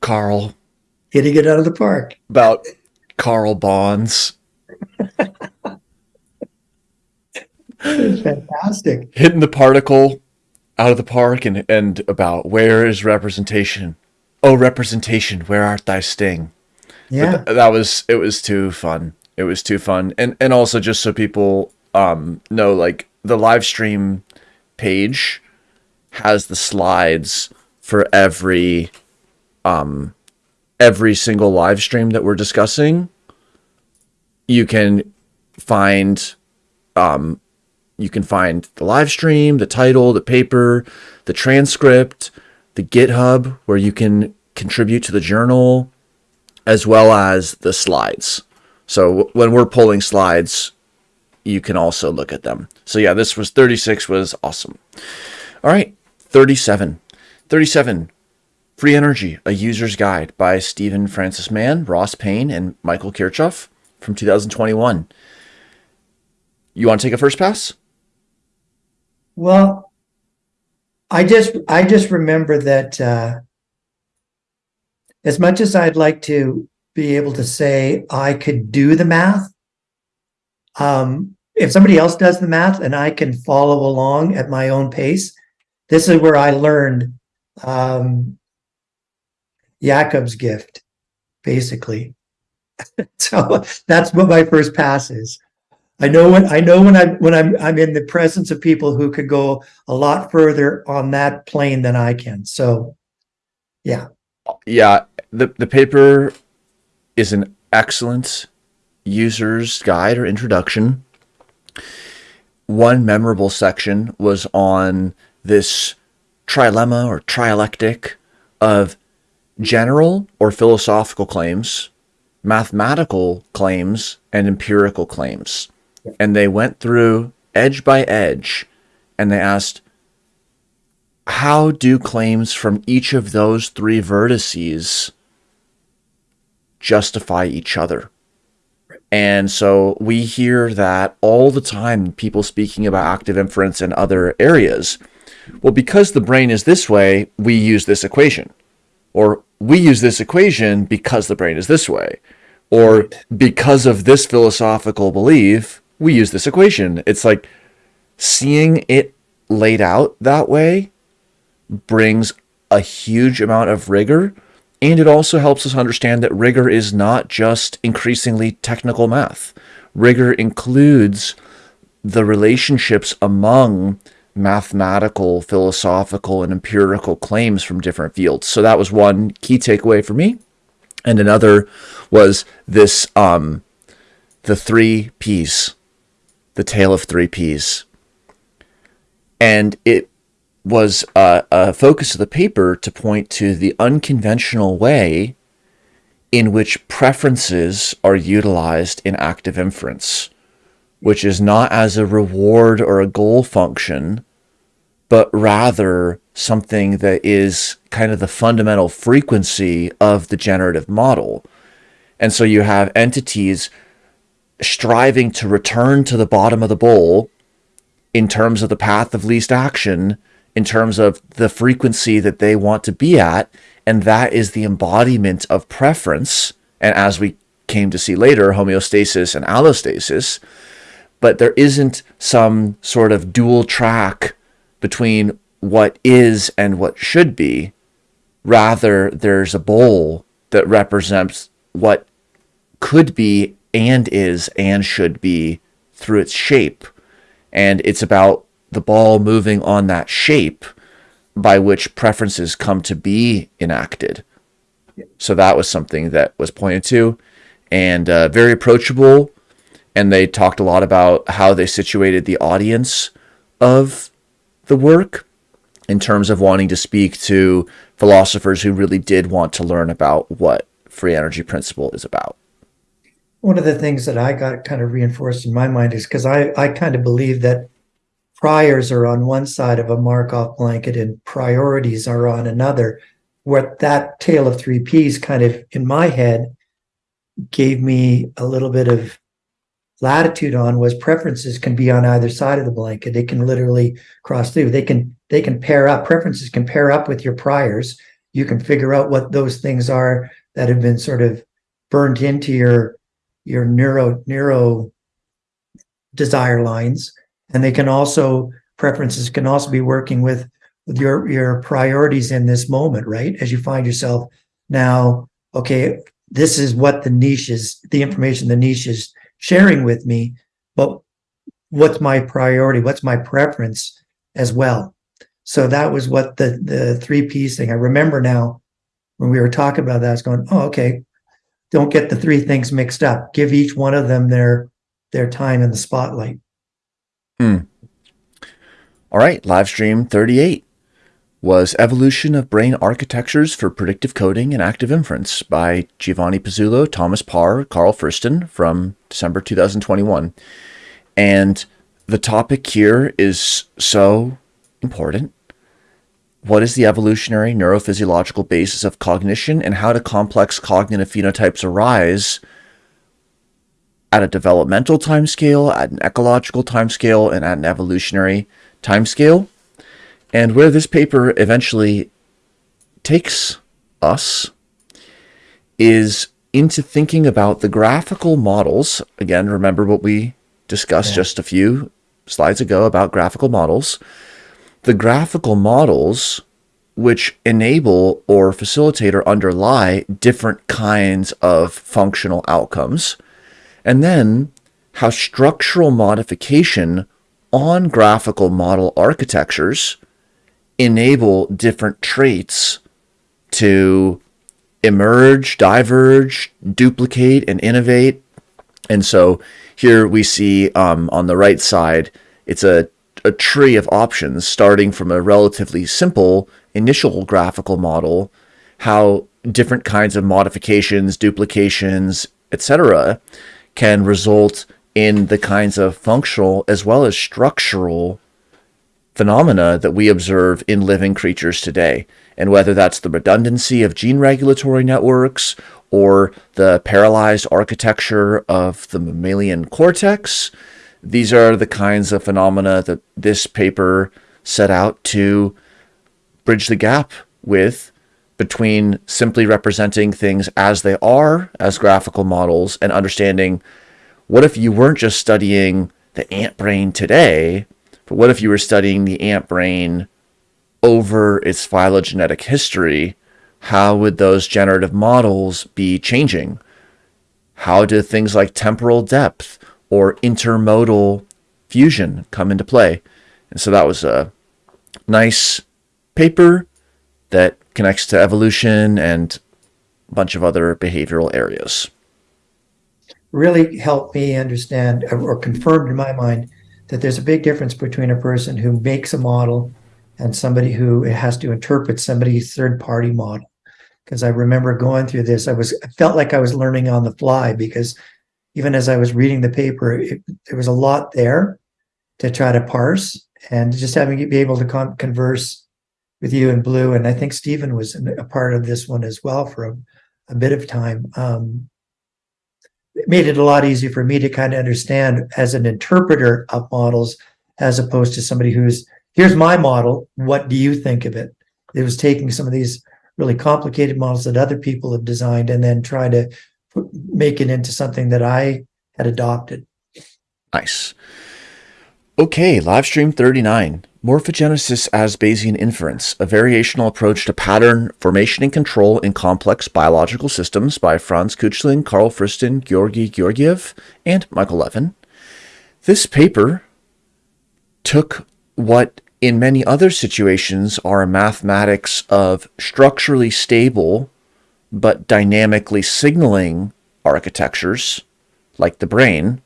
Carl. Hitting it out of the park. About Carl Bonds. Fantastic. Hitting the particle out of the park and, and about where is representation? Oh, representation, where art thy sting? Yeah. Th- that was it was too fun. It was too fun. And and also just so people um know like the live stream page has the slides for every um every single live stream that we're discussing. You can find um you can find the live stream the title the paper the transcript the github where you can contribute to the journal as well as the slides. So when we're pulling slides you can also look at them so yeah this was 36 was awesome all right 37 37 Free Energy, a user's guide by Stephen Francis Mann, Ross Pain, and Michael Kirchhoff from 2021. You want to take a first pass? Well, I just I just remember that uh, as much as I'd like to be able to say I could do the math, um, if somebody else does the math and I can follow along at my own pace, this is where I learned um, gift, basically. so that's what my first pass is. I know when I know when I'm when I'm I'm in the presence of people who could go a lot further on that plane than I can. So yeah. Yeah, the the paper is an excellent user's guide or introduction. One memorable section was on this trilemma or trialectic of general or philosophical claims, mathematical claims, and empirical claims. And they went through edge by edge and they asked, how do claims from each of those three vertices justify each other? And so we hear that all the time, people speaking about active inference in other areas. Well, because the brain is this way, we use this equation. Or we use this equation because the brain is this way. Or because of this philosophical belief, we use this equation. It's like seeing it laid out that way brings a huge amount of rigor. And it also helps us understand that rigor is not just increasingly technical math. Rigor includes the relationships among mathematical, philosophical, and empirical claims from different fields. So that was one key takeaway for me. And another was this um, the three P's, the tale of three P's. And it was a, a focus of the paper to point to the unconventional way in which preferences are utilized in active inference which is not as a reward or a goal function, but rather something that is kind of the fundamental frequency of the generative model. And so you have entities striving to return to the bottom of the bowl in terms of the path of least action, in terms of the frequency that they want to be at. And that is the embodiment of preference. And as we came to see later, homeostasis and allostasis but there isn't some sort of dual track between what is and what should be. Rather, there's a bowl that represents what could be and is and should be through its shape. And it's about the ball moving on that shape by which preferences come to be enacted. So that was something that was pointed to and uh, very approachable. And they talked a lot about how they situated the audience of the work in terms of wanting to speak to philosophers who really did want to learn about what free energy principle is about. One of the things that I got kind of reinforced in my mind is because I, I kind of believe that priors are on one side of a Markov blanket and priorities are on another. What that tale of three Ps kind of in my head gave me a little bit of latitude on was preferences can be on either side of the blanket. They can literally cross through. They can they can pair up. Preferences can pair up with your priors. You can figure out what those things are that have been sort of burnt into your your neuro neuro desire lines. And they can also preferences can also be working with with your your priorities in this moment, right? As you find yourself now, okay, this is what the niche is, the information the niche is sharing with me, but what's my priority? What's my preference as well? So that was what the the three P's thing. I remember now when we were talking about that, I was going, oh, okay. Don't get the three things mixed up. Give each one of them their their time in the spotlight. Hmm. All right, live stream 38 was Evolution of Brain Architectures for Predictive Coding and Active Inference by Giovanni Pezzulo, Thomas Parr, Karl Friston from December 2021. And the topic here is so important. What is the evolutionary neurophysiological basis of cognition and how do complex cognitive phenotypes arise at a developmental timescale, at an ecological timescale, and at an evolutionary timescale? And where this paper eventually takes us is into thinking about the graphical models. Again, remember what we discussed yeah. just a few slides ago about graphical models. The graphical models which enable or facilitate or underlie different kinds of functional outcomes. And then how structural modification on graphical model architectures enable different traits to emerge, diverge, duplicate, and innovate. And so here we see um, on the right side, it's a, a tree of options starting from a relatively simple initial graphical model, how different kinds of modifications, duplications, etc., can result in the kinds of functional as well as structural phenomena that we observe in living creatures today. And whether that's the redundancy of gene regulatory networks or the paralyzed architecture of the mammalian cortex, these are the kinds of phenomena that this paper set out to bridge the gap with between simply representing things as they are as graphical models and understanding what if you weren't just studying the ant brain today, but what if you were studying the ant brain over its phylogenetic history? How would those generative models be changing? How do things like temporal depth or intermodal fusion come into play? And so that was a nice paper that connects to evolution and a bunch of other behavioral areas. Really helped me understand uh, or confirmed in my mind that there's a big difference between a person who makes a model and somebody who has to interpret somebody's third party model. Because I remember going through this, I was I felt like I was learning on the fly because even as I was reading the paper, it, there was a lot there to try to parse and just having to be able to con- converse with you and Blue. And I think Stephen was a part of this one as well for a, a bit of time. Um, it made it a lot easier for me to kind of understand as an interpreter of models as opposed to somebody who's here's my model what do you think of it it was taking some of these really complicated models that other people have designed and then trying to make it into something that i had adopted nice okay live stream 39 Morphogenesis as Bayesian inference, a variational approach to pattern formation and control in complex biological systems by Franz Küchling, Karl Friston, Georgi Georgiev, and Michael Levin. This paper took what in many other situations are mathematics of structurally stable but dynamically signaling architectures like the brain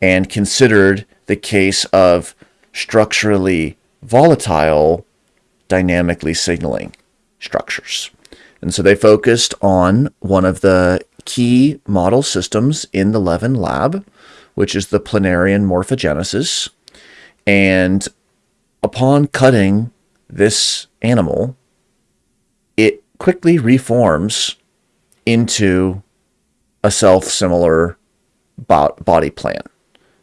and considered the case of structurally volatile dynamically signaling structures. And so they focused on one of the key model systems in the Levin lab, which is the planarian morphogenesis. And upon cutting this animal, it quickly reforms into a self-similar body plan.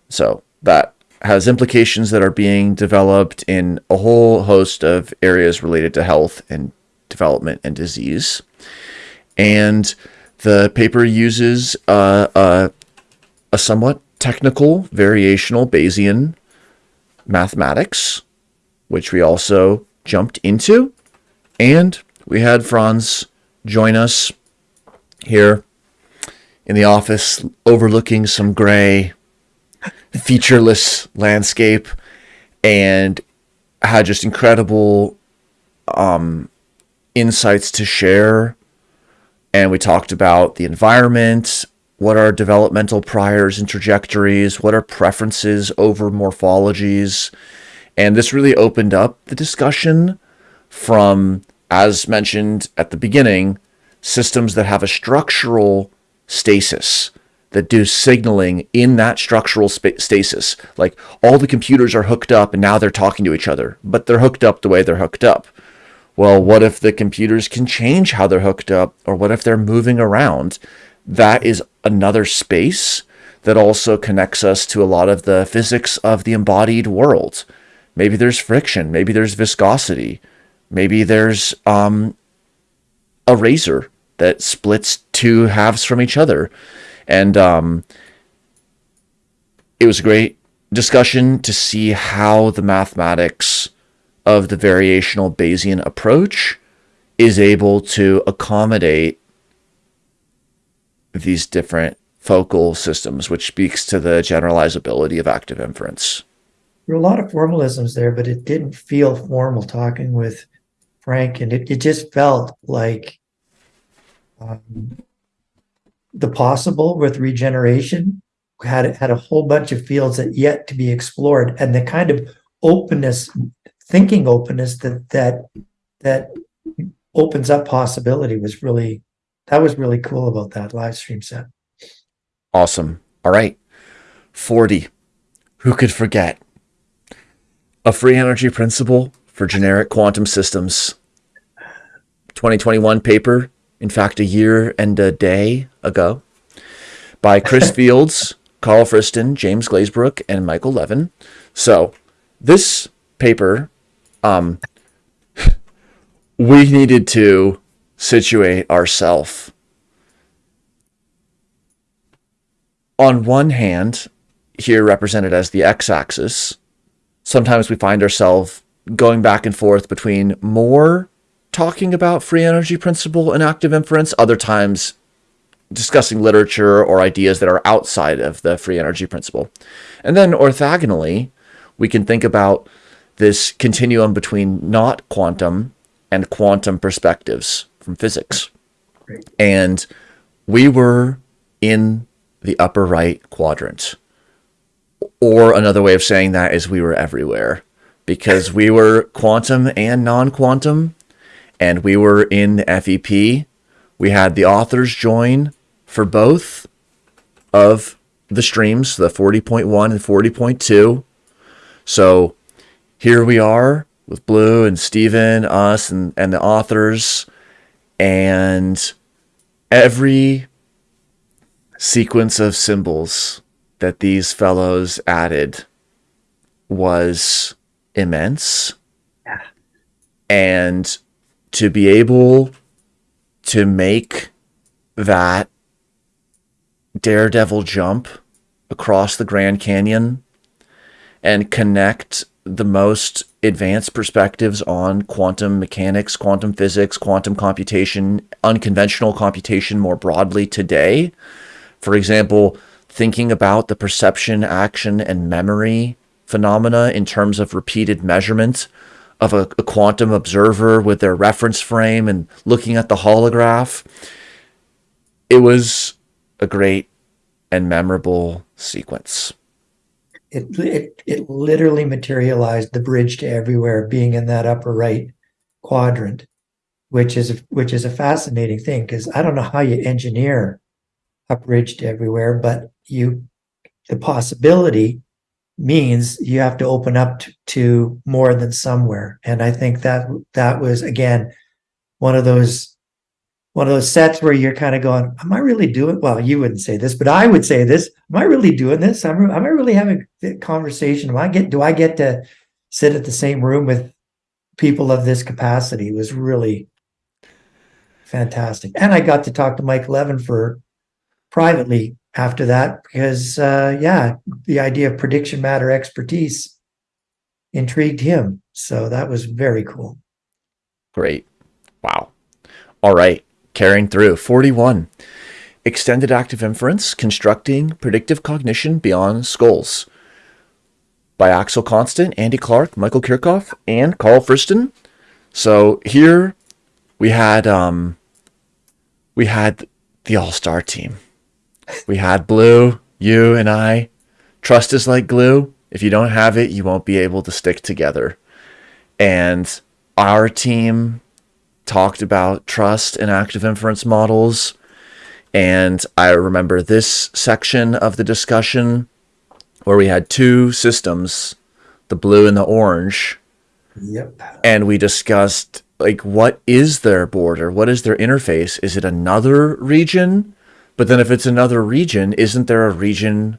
So that has implications that are being developed in a whole host of areas related to health and development and disease. And the paper uses a, a, a somewhat technical variational Bayesian mathematics, which we also jumped into. And we had Franz join us here in the office overlooking some gray featureless landscape and had just incredible um, insights to share. And we talked about the environment, what are developmental priors and trajectories, what are preferences over morphologies. And this really opened up the discussion from, as mentioned at the beginning, systems that have a structural stasis that do signaling in that structural stasis. Like all the computers are hooked up and now they're talking to each other, but they're hooked up the way they're hooked up. Well, what if the computers can change how they're hooked up or what if they're moving around? That is another space that also connects us to a lot of the physics of the embodied world. Maybe there's friction, maybe there's viscosity, maybe there's um, a razor that splits two halves from each other. And um, it was a great discussion to see how the mathematics of the variational Bayesian approach is able to accommodate these different focal systems, which speaks to the generalizability of active inference. There were a lot of formalisms there, but it didn't feel formal talking with Frank, and it, it just felt like um, the possible with regeneration had had a whole bunch of fields that yet to be explored and the kind of openness thinking openness that that that opens up possibility was really that was really cool about that live stream set. Awesome. All right. 40 who could forget? A free energy principle for generic quantum systems. 2021 paper in fact, a year and a day ago, by Chris Fields, Karl Friston, James Glazebrook, and Michael Levin. So this paper, um, we needed to situate ourselves. On one hand, here represented as the x-axis, sometimes we find ourselves going back and forth between more talking about free energy principle and active inference, other times discussing literature or ideas that are outside of the free energy principle. And then orthogonally, we can think about this continuum between not quantum and quantum perspectives from physics. And we were in the upper right quadrant. Or another way of saying that is we were everywhere because we were quantum and non-quantum and we were in FEP. We had the authors join for both of the streams, the 40.1 and 40.2. So here we are with Blue and Steven, us, and, and the authors. And every sequence of symbols that these fellows added was immense. Yeah. And to be able to make that daredevil jump across the Grand Canyon and connect the most advanced perspectives on quantum mechanics, quantum physics, quantum computation, unconventional computation more broadly today. For example, thinking about the perception, action, and memory phenomena in terms of repeated measurement of a, a quantum observer with their reference frame and looking at the holograph. It was a great and memorable sequence. It, it, it literally materialized the bridge to everywhere being in that upper right quadrant, which is, which is a fascinating thing because I don't know how you engineer a bridge to everywhere, but you, the possibility means you have to open up to, more than somewhere. And I think that that was, again, one of those one of those sets where you're kind of going, am I really doing, well, you wouldn't say this, but I would say this, am I really doing this? Am, am I really having a conversation? Am I get, do I get to sit at the same room with people of this capacity? It was really fantastic. And I got to talk to Mike Levin for privately after that, because uh, yeah, the idea of prediction matter expertise intrigued him. So that was very cool. Great. Wow. All right carrying through. 41. Extended active inference, constructing predictive cognition beyond skulls. By Axel Constant, Andy Clark, Michael Kirchhoff, and Karl Friston. So here we had um, we had the all-star team. We had Blue, you and I. Trust is like glue. If you don't have it, you won't be able to stick together. And our team talked about trust and active inference models. And I remember this section of the discussion where we had two systems, the blue and the orange. Yep. And we discussed like what is their border? What is their interface? Is it another region? But then if it's another region, isn't there a region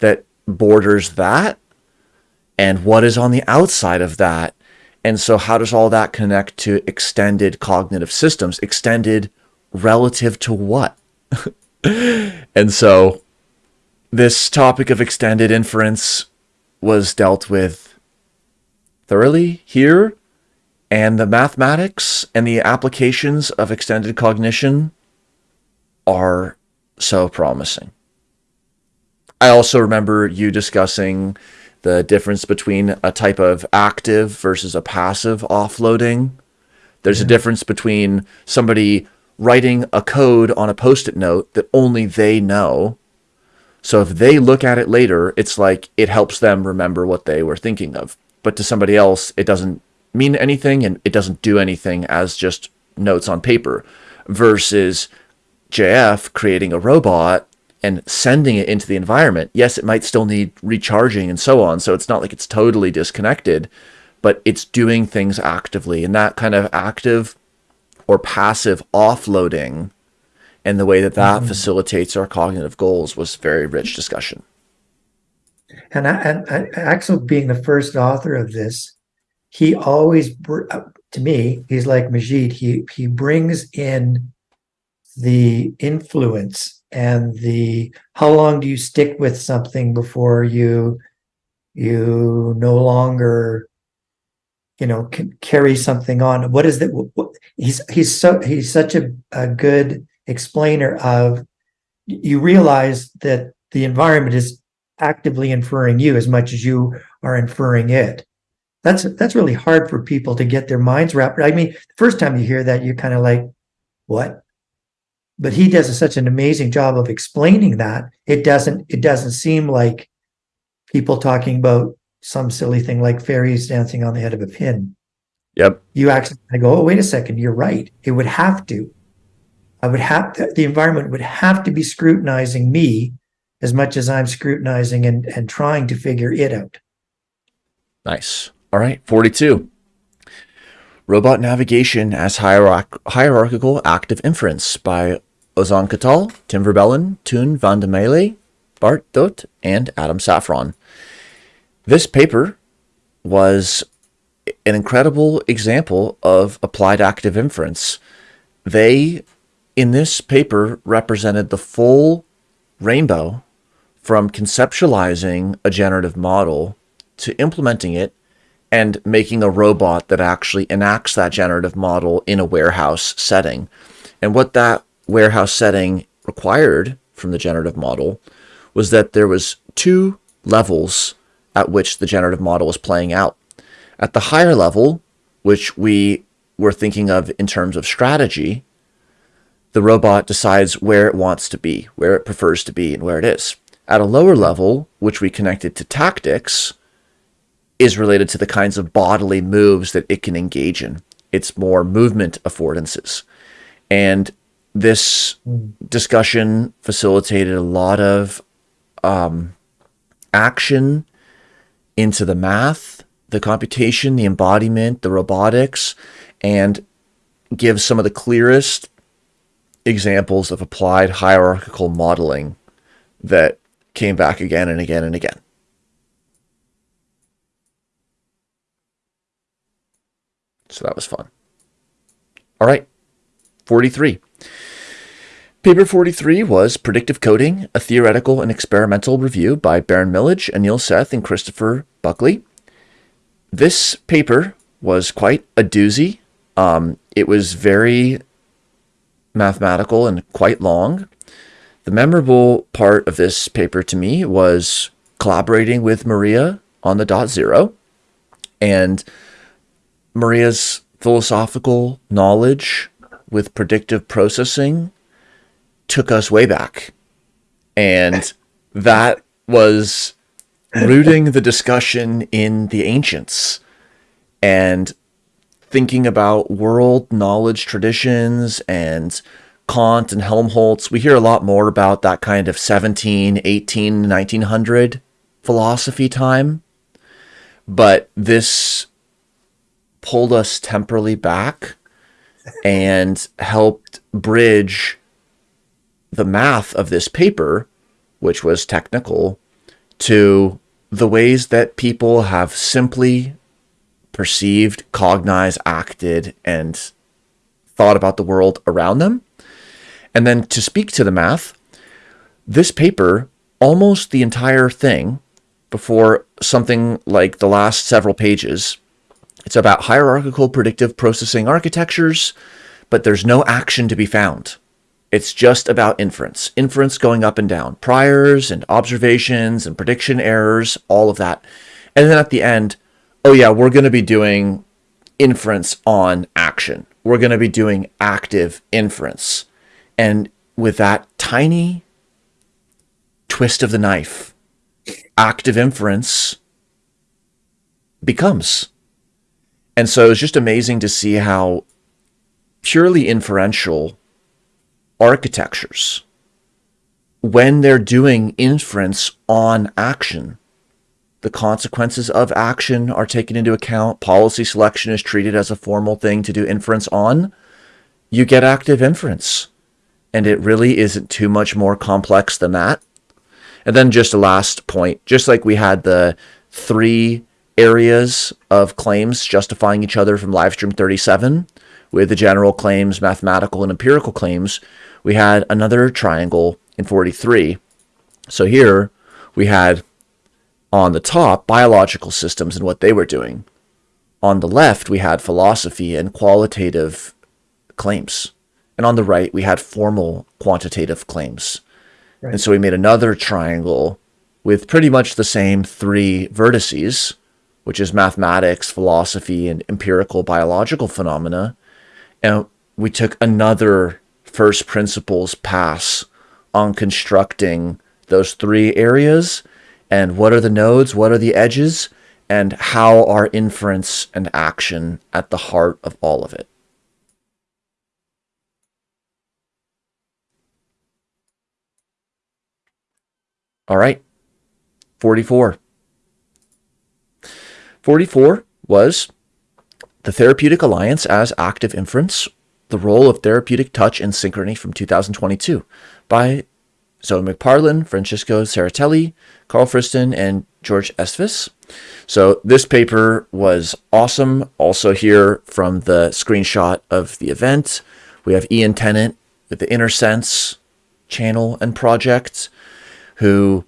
that borders that? And what is on the outside of that? And so how does all that connect to extended cognitive systems? Extended relative to what? and so this topic of extended inference was dealt with thoroughly here. And the mathematics and the applications of extended cognition are so promising. I also remember you discussing the difference between a type of active versus a passive offloading. There's yeah. a difference between somebody writing a code on a post-it note that only they know. So if they look at it later, it's like it helps them remember what they were thinking of. But to somebody else, it doesn't mean anything and it doesn't do anything as just notes on paper versus JF creating a robot and sending it into the environment. Yes, it might still need recharging and so on. So it's not like it's totally disconnected, but it's doing things actively. And that kind of active or passive offloading and the way that that mm facilitates our cognitive goals was very rich discussion. And, I, and I, Axel being the first author of this, he always, uh, to me, he's like Majid. He, he brings in the influence and the how long do you stick with something before you you no longer you know can carry something on? What is that he's he's so he's such a, a good explainer of you realize that the environment is actively inferring you as much as you are inferring it. That's that's really hard for people to get their minds wrapped. I mean the first time you hear that you're kind of like what but he does such an amazing job of explaining that. It doesn't it doesn't seem like people talking about some silly thing like fairies dancing on the head of a pin. Yep. You actually I go oh wait a second you're right. It would have to. I would have to, the environment would have to be scrutinizing me as much as i'm scrutinizing and and trying to figure it out. Nice. All right 42 Robot Navigation as hierarch Hierarchical Active Inference by Ozan Çatal, Tim Verbelen, Toon Van de Maele, Bart Dhoedt, and Adam Safron. This paper was an incredible example of applied active inference. They, in this paper, represented the full rainbow from conceptualizing a generative model to implementing it and making a robot that actually enacts that generative model in a warehouse setting. And what that warehouse setting required from the generative model was that there was two levels at which the generative model was playing out. At the higher level, which we were thinking of in terms of strategy, the robot decides where it wants to be, where it prefers to be, and where it is. At a lower level, which we connected to tactics, is related to the kinds of bodily moves that it can engage in. It's more movement affordances. And this discussion facilitated a lot of um, action into the math, the computation, the embodiment, the robotics, and gives some of the clearest examples of applied hierarchical modeling that came back again and again and again. So that was fun. All right, 43. Paper 43 was Predictive Coding, a Theoretical and Experimental Review by Beren Millidge, Anil Seth, and Christopher Buckley. This paper was quite a doozy. Um, it was very mathematical and quite long. The memorable part of this paper to me was collaborating with Maria on the dot zero and Maria's philosophical knowledge with predictive processing took us way back. And that was rooting the discussion in the ancients and thinking about world knowledge traditions and Kant and Helmholtz. We hear a lot more about that kind of 17, 18, 1900 philosophy time. But this pulled us temporally back and helped bridge the math of this paper, which was technical, to the ways that people have simply perceived, cognized, acted, and thought about the world around them. And then to speak to the math, this paper, almost the entire thing, before something like the last several pages, it's about hierarchical predictive processing architectures, but there's no action to be found. It's just about inference, inference going up and down, priors and observations and prediction errors, all of that. And then at the end, oh yeah, we're going to be doing inference on action. We're going to be doing active inference. And with that tiny twist of the knife, active inference becomes. And so it's just amazing to see how purely inferential architectures, when they're doing inference on action, the consequences of action are taken into account. Policy selection is treated as a formal thing to do inference on. You get active inference. And it really isn't too much more complex than that. And then just a last point, just like we had the three areas of claims justifying each other from livestream 37 with the general claims, mathematical and empirical claims, we had another triangle in 43. So here we had on the top biological systems and what they were doing. On the left, we had philosophy and qualitative claims. And on the right, we had formal quantitative claims. Right. And so we made another triangle with pretty much the same three vertices, which is mathematics, philosophy, and empirical biological phenomena. And we took another first principles pass on constructing those three areas and what are the nodes, what are the edges, and how are inference and action at the heart of all of it. All right, 44. 44 was the Therapeutic Alliance as Active Inference the Role of Therapeutic Touch and Synchrony from 2022 by Zoe McParlin, Francesco Cerritelli, Karl Friston, and Jorge Esteves. So this paper was awesome. Also here from the screenshot of the event, we have Ian Tennant with the InnerSense channel and project who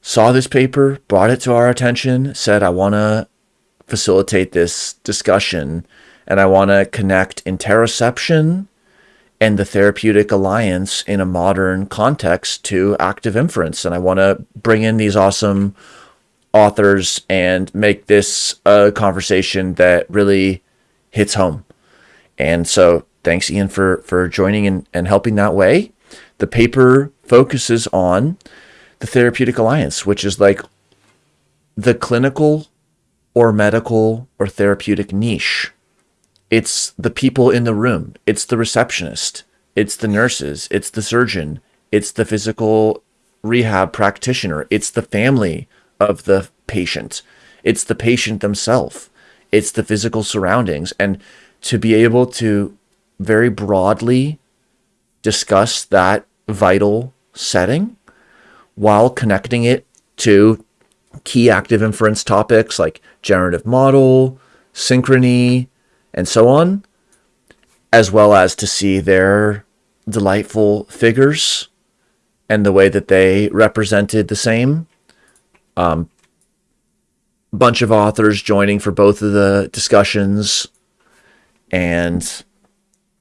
saw this paper, brought it to our attention, said, I want to facilitate this discussion and I want to connect interoception and the therapeutic alliance in a modern context to active inference. And I want to bring in these awesome authors and make this a conversation that really hits home. And so thanks, Ian, for, for joining and, and helping that way. The paper focuses on the therapeutic alliance, which is like the clinical or medical or therapeutic niche it's the people in the room. It's the receptionist. It's the nurses. It's the surgeon. It's the physical rehab practitioner. It's the family of the patient. It's the patient themselves. It's the physical surroundings. And to be able to very broadly discuss that vital setting while connecting it to key active inference topics like generative model, synchrony, and so on, as well as to see their delightful figures and the way that they represented the same. Um, bunch of authors joining for both of the discussions, and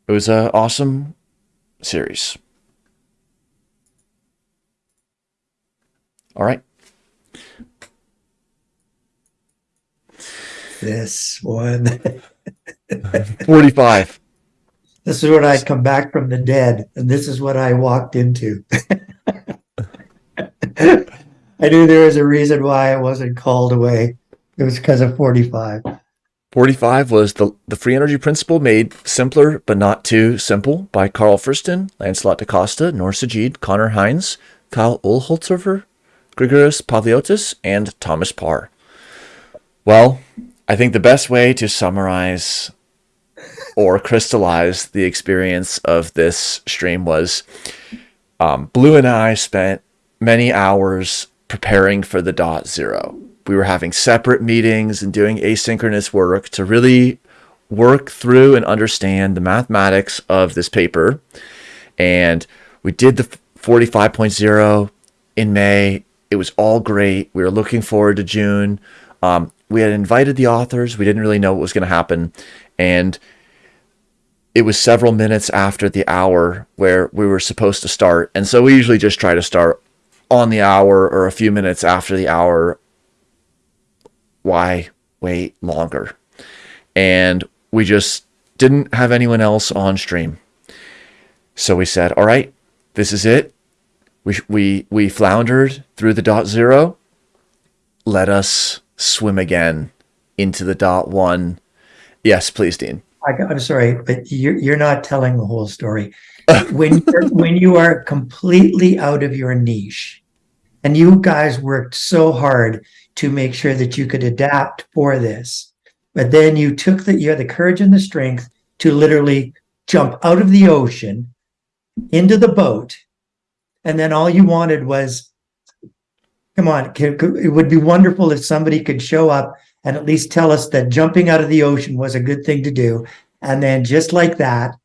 it was an awesome series. All right. This one. 45. This is when I'd come back from the dead, and this is what I walked into. I knew there was a reason why I wasn't called away. It was because of 45. 45 was the, the free energy principle made simpler but not too simple by Karl Friston, Lancelot DaCosta, Noor Sajid, Conor Heins, Kai Ueltzhöffer, Grigorios Pavliotis, and Thomas Parr. Well, I think the best way to summarize or crystallize the experience of this stream was um, Blue and I spent many hours preparing for the dot zero. We were having separate meetings and doing asynchronous work to really work through and understand the mathematics of this paper. And we did the 45.0 in May. It was all great. We were looking forward to June. Um, we had invited the authors. We didn't really know what was going to happen. And it was several minutes after the hour where we were supposed to start. And so we usually just try to start on the hour or a few minutes after the hour. Why wait longer? And we just didn't have anyone else on stream. So we said, all right, this is it. We, we, we floundered through the dot zero. Let us swim again into the dot one. Yes, please, Dean. I, am sorry, but you're you're not telling the whole story. when you're, when you are completely out of your niche, and you guys worked so hard to make sure that you could adapt for this, but then you took that you had the courage and the strength to literally jump out of the ocean into the boat, and then all you wanted was come on, it would be wonderful if somebody could show up and at least tell us that jumping out of the ocean was a good thing to do. And then just like that.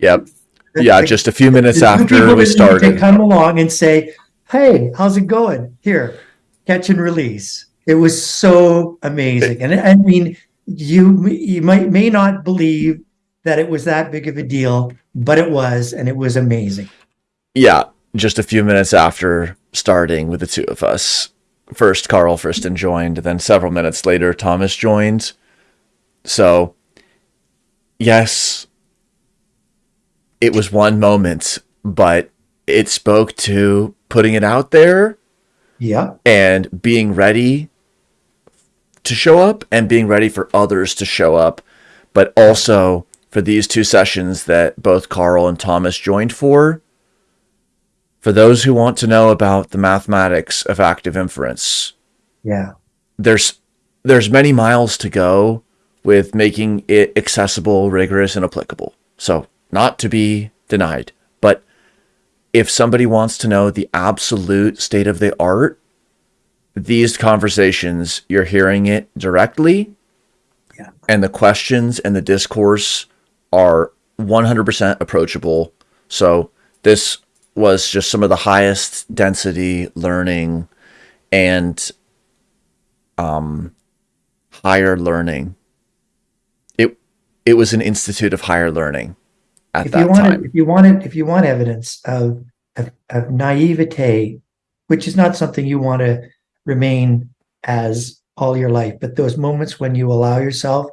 Yep. Yeah, the, just a few minutes after we started. Come along and say, hey, how's it going? Here, catch and release. It was so amazing. And I mean, you you might may not believe that it was that big of a deal, but it was, and it was amazing. Yeah, just a few minutes after starting with the two of us. First, Karl Friston joined, then several minutes later, Thomas joined. So, yes, it was one moment, but it spoke to putting it out there. Yeah. And being ready to show up and being ready for others to show up, but also for these two sessions that both Karl and Thomas joined for for those who want to know about the mathematics of active inference. Yeah. There's there's many miles to go with making it accessible, rigorous, and applicable. So not to be denied. But if somebody wants to know the absolute state of the art, these conversations, you're hearing it directly. Yeah. And the questions and the discourse are 100% approachable. So this was just some of the highest density learning and um, higher learning. It it was an institute of higher learning at if that you want time. if you wanted if you want evidence of, of of naivete which is not something you want to remain as all your life but those moments when you allow yourself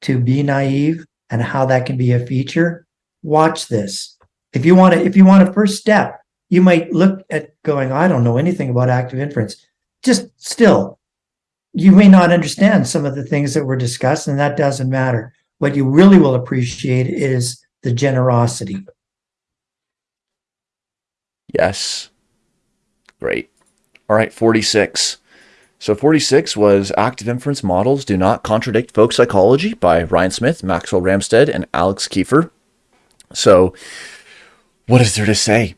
to be naive and how that can be a feature watch this if you want to if you want a first step you might look at going i don't know anything about active inference just still you may not understand some of the things that were discussed and that doesn't matter what you really will appreciate is the generosity. Yes. Great. All right, 46. So 46 was Active Inference Models Do Not Contradict Folk Psychology by Ryan Smith, Maxwell Ramstead, and Alex Kiefer. So what is there to say?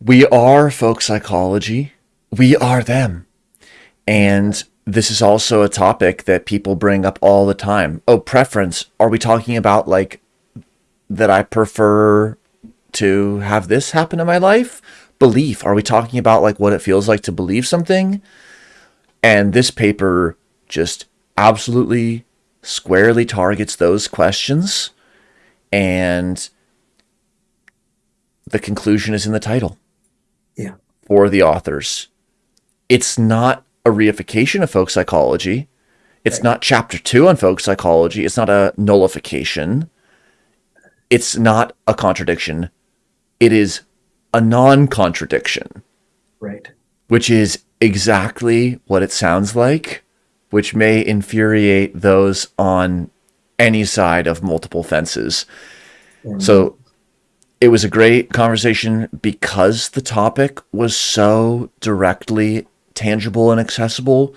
We are folk psychology. We are them. And this is also a topic that people bring up all the time. Oh, preference. Are we talking about like that I prefer to have this happen in my life? Belief. Are we talking about like what it feels like to believe something? And this paper just absolutely squarely targets those questions. And the conclusion is in the title. Yeah. For the authors. It's not a reification of folk psychology. It's Right. not chapter two on folk psychology. It's not a nullification. It's not a contradiction. It is a non contradiction, Right. which is exactly what it sounds like, which may infuriate those on any side of multiple fences. So it was a great conversation because the topic was so directly tangible and accessible.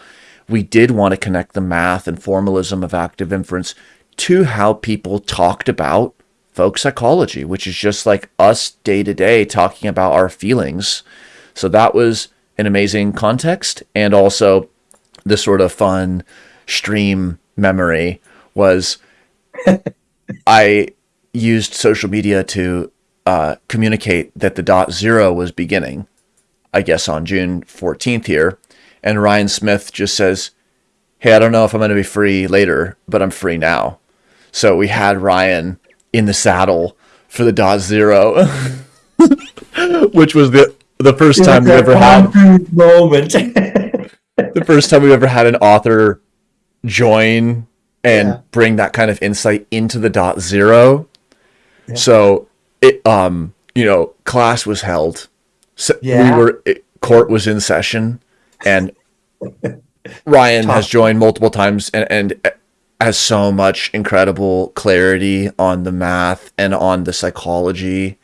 We did want to connect the math and formalism of active inference to how people talked about folk psychology, which is just like us day to day talking about our feelings. So that was an amazing context. And also, the sort of fun stream memory was I used social media to uh, communicate that the dot zero was beginning, I guess on June 14th here. And Ryan Smith just says, Hey, I don't know if I'm going to be free later, but I'm free now. So we had Ryan in the saddle for the dot zero, which was the the first time we ever had moment. the first time we've ever had an author join and Yeah. bring that kind of insight into the dot zero. Yeah. So it um you know class was held. So Yeah. we were it, court was in session and Ryan has joined multiple times and and has so much incredible clarity on the math and on the psychology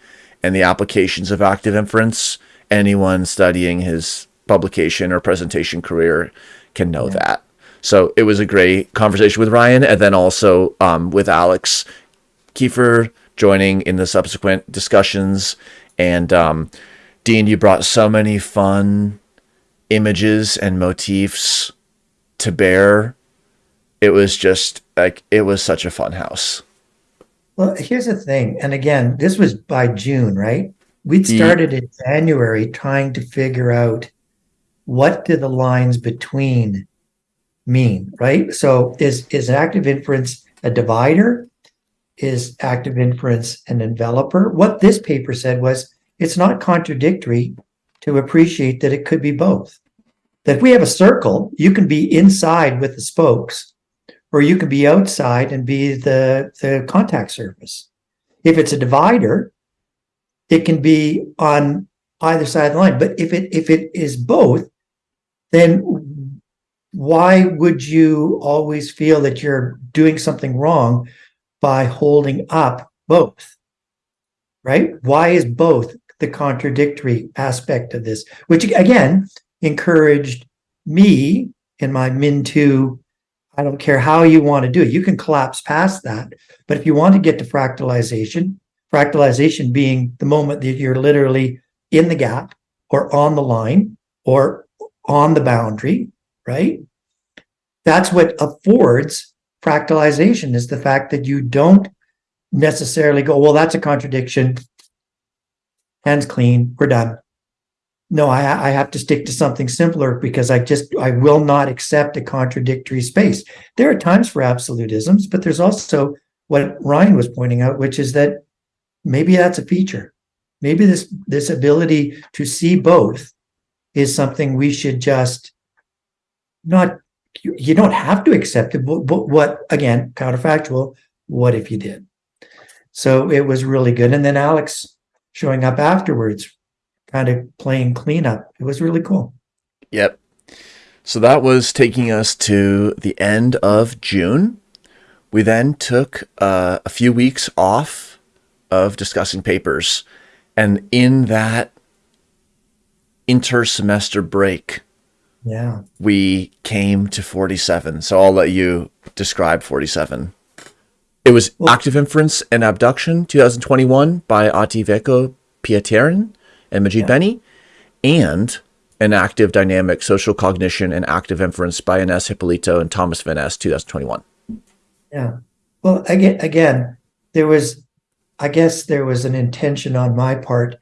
and the applications of active inference. Anyone studying his publication or presentation career can know that. So it was a great conversation with Ryan, and then also um, with Alex Kiefer joining in the subsequent discussions. And um, Dean, you brought so many fun images and motifs to bear. It was just like it was such a fun house. Well, here's the thing. And again, this was by June, right? We'd started in January trying to figure out what do the lines between mean, right? So is is active inference a divider? Is active inference an enveloper? What this paper said was it's not contradictory to appreciate that it could be both. That if we have a circle, you can be inside with the spokes, or you can be outside and be the, the contact surface. If it's a divider, it can be on either side of the line. But if it if it is both, then why would you always feel that you're doing something wrong by holding up both? Right? Why is both the contradictory aspect of this? Which again encouraged me in my Min 2 I don't care how you want to do it. You can collapse past that. But if you want to get to fractalization, fractalization being the moment that you're literally in the gap or on the line or on the boundary, right? That's what affords fractalization is the fact that you don't necessarily go, well, that's a contradiction. Hands clean, we're done. no, I, I have to stick to something simpler because I just I will not accept a contradictory space. There are times for absolutisms, but there's also what Ryan was pointing out, which is that maybe that's a feature. Maybe this this ability to see both is something we should just not you, you don't have to accept it, but, but what again, counterfactual, what if you did? So it was really good. And then Alex showing up afterwards kind of playing cleanup. It was really cool. Yep. So that was taking us to the end of June. We then took uh, a few weeks off of discussing papers. And in that inter-semester break, yeah, we came to 47. So I'll let you describe 47. It was well, Active Inference and Abduction 2021 by Ahti-Veikko Pietarinen and Majid yeah. Beni, and enactive dynamic social cognition and active inference by Ines Hipólito and Thomas van Es, 2021. Yeah. Well, again, again, there was, I guess there was an intention on my part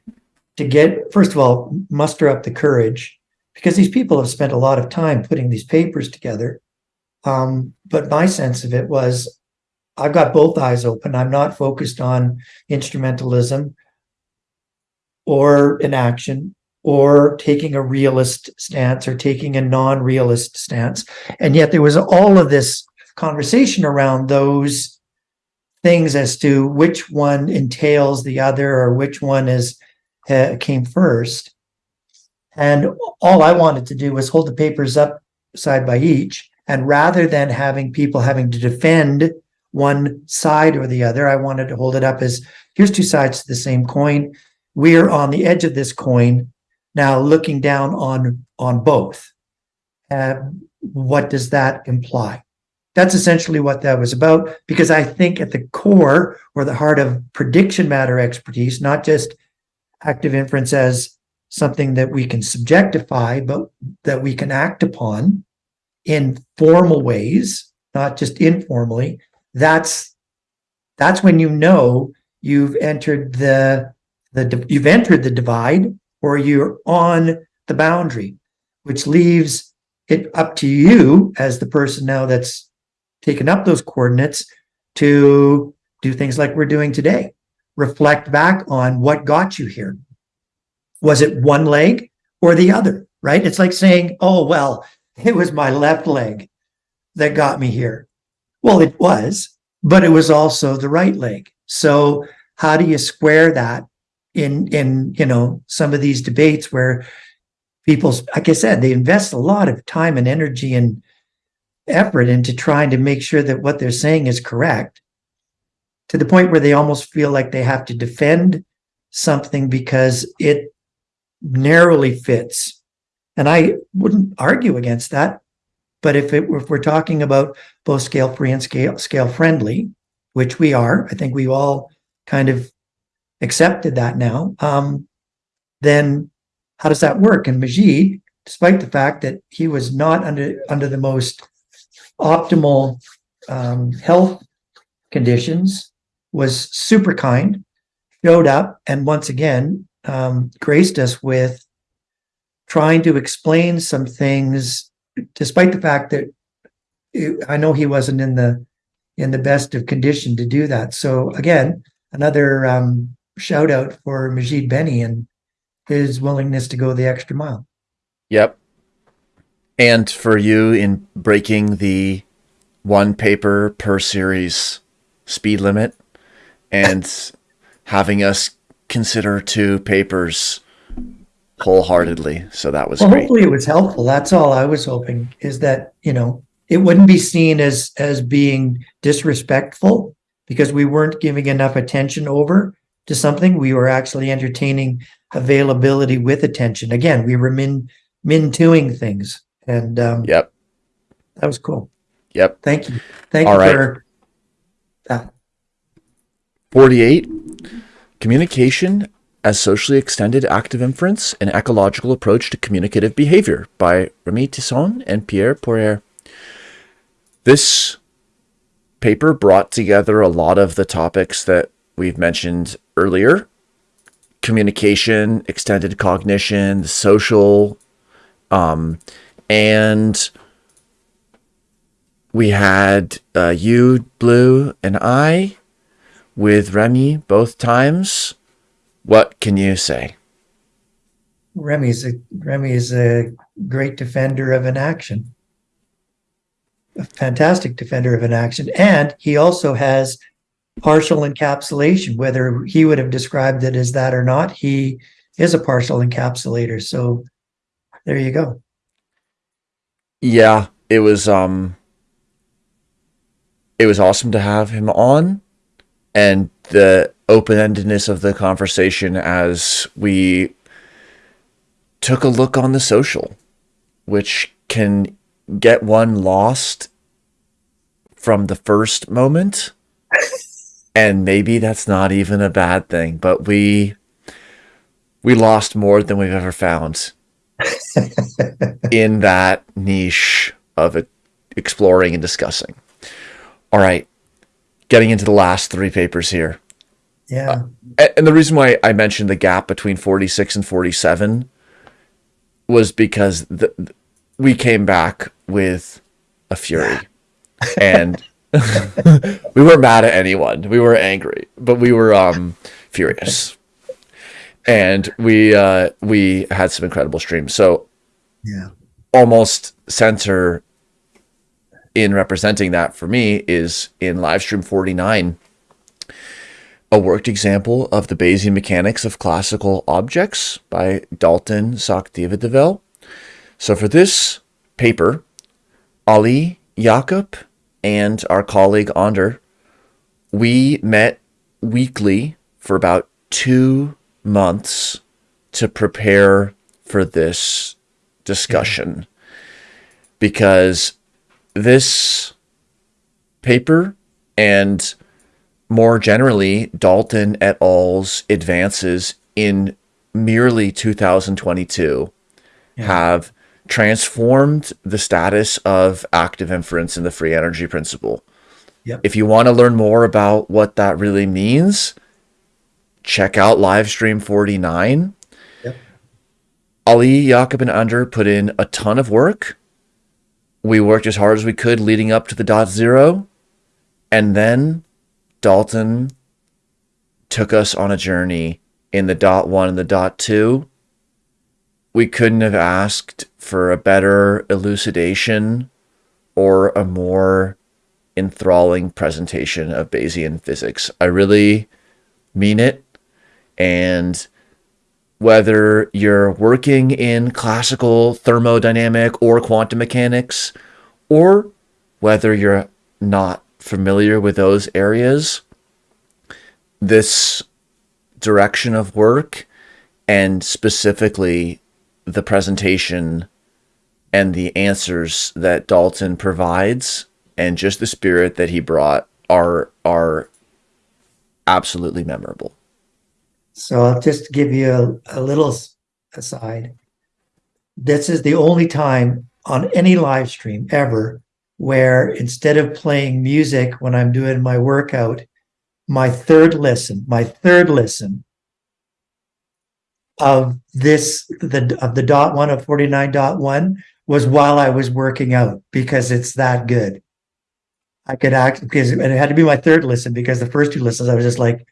to get, first of all, muster up the courage because these people have spent a lot of time putting these papers together. Um, but my sense of it was I've got both eyes open. I'm not focused on instrumentalism or inaction or taking a realist stance or taking a non-realist stance. And yet there was all of this conversation around those things as to which one entails the other or which one is uh, came first. And all I wanted to do was hold the papers up side by each. And rather than having people having to defend one side or the other, I wanted to hold it up as here's two sides to the same coin. We're on the edge of this coin now looking down on on both. Uh, what does that imply? That's essentially what that was about because i think at the core or the heart of prediction matter expertise not just active inference as something that we can subjectify but that we can act upon in formal ways not just informally that's that's when you know you've entered the the you've entered the divide or you're on the boundary, which leaves it up to you as the person now that's taken up those coordinates to do things like we're doing today. Reflect back on what got you here. Was it one leg or the other, right? It's like saying, oh, well, it was my left leg that got me here. Well, it was, but it was also the right leg. So how do you square that in in you know some of these debates where people like i said they invest a lot of time and energy and effort into trying to make sure that what they're saying is correct to the point where they almost feel like they have to defend something because it narrowly fits and i wouldn't argue against that but if it if we're talking about both scale free and scale scale friendly which we are i think we all kind of accepted that now, um, then how does that work? And Majid, despite the fact that he was not under under the most optimal um, health conditions, was super kind, showed up, and once again um, graced us with trying to explain some things, despite the fact that it, I know he wasn't in the in the best of condition to do that. So again, another um, shout out for Majid Beni and his willingness to go the extra mile. Yep. And for you in breaking the one paper per series speed limit and having us consider two papers wholeheartedly. So that was well, great. Hopefully it was helpful. That's all I was hoping is that, you know, it wouldn't be seen as as being disrespectful because we weren't giving enough attention over to something, we were actually entertaining availability with attention. Again, we were min min twoing things, and um, yep, that was cool. Yep. Thank you. Thank All you right. for that. Forty-eight. Communication as socially extended active inference, an ecological approach to communicative behavior by Rémi Tison and Pierre Poirier. This paper brought together a lot of the topics that we've mentioned earlier communication, extended cognition, social, um, and we had uh, you, Blue, and I with Remy both times. What can you say? Remy's a Remy is a great defender of an action. A fantastic defender of an action. And he also has partial encapsulation, whether he would have described it as that or not, he is a partial encapsulator. So there you go. Yeah, it was um it was awesome to have him on and the open-endedness of the conversation as we took a look on the social which can get one lost from the first moment. And maybe that's not even a bad thing but we we lost more than we've ever found in that niche of exploring and discussing. All right getting into the last three papers here. Yeah. A- and the reason why i mentioned the gap between 46 and 47 was because the, we came back with a fury. And we weren't mad at anyone. We were angry but we were um furious. And we uh we had some incredible streams. So yeah. almost center in representing that for me is in livestream 49 a worked example of the Bayesian mechanics of classical objects by Dalton Sakthivadivel. So for this paper, Ali Jakob and our colleague Ander, we met weekly for about two months to prepare for this discussion mm-hmm. because this paper and more generally Dalton et al.'s advances in merely 2022 have transformed the status of active inference in the free energy principle. Yep. If you want to learn more about what that really means, check out Livestream 49. Yep. Ali, Jakob, and Under put in a ton of work. We worked as hard as we could leading up to the dot zero. And then Dalton took us on a journey in the dot one and the dot two. We couldn't have asked for a better elucidation or a more enthralling presentation of Bayesian physics. I really mean it. And whether you're working in classical thermodynamic or quantum mechanics, or whether you're not familiar with those areas, this direction of work and specifically the presentation and the answers that Dalton provides and just the spirit that he brought are are absolutely memorable. So I'll just give you a, a little aside. This is the only time on any live stream ever where instead of playing music when I'm doing my workout, my third listen, my third listen of this, the of the dot one of 49.1 was while I was working out because it's that good. I could act because it had to be my third listen because the first two listens I was just like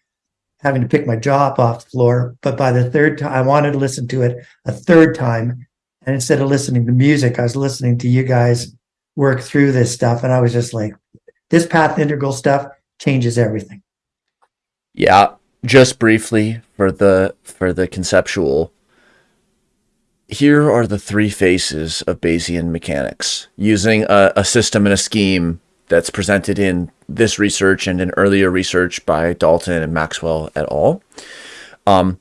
having to pick my jaw up off the floor. But by the third time, I wanted to listen to it a third time. And instead of listening to music, I was listening to you guys work through this stuff. And I was just like, this path integral stuff changes everything. Yeah, just briefly for the for the conceptual. Here are the three faces of Bayesian mechanics using a, a system and a scheme that's presented in this research and in earlier research by Dalton and Maxwell et al. Um,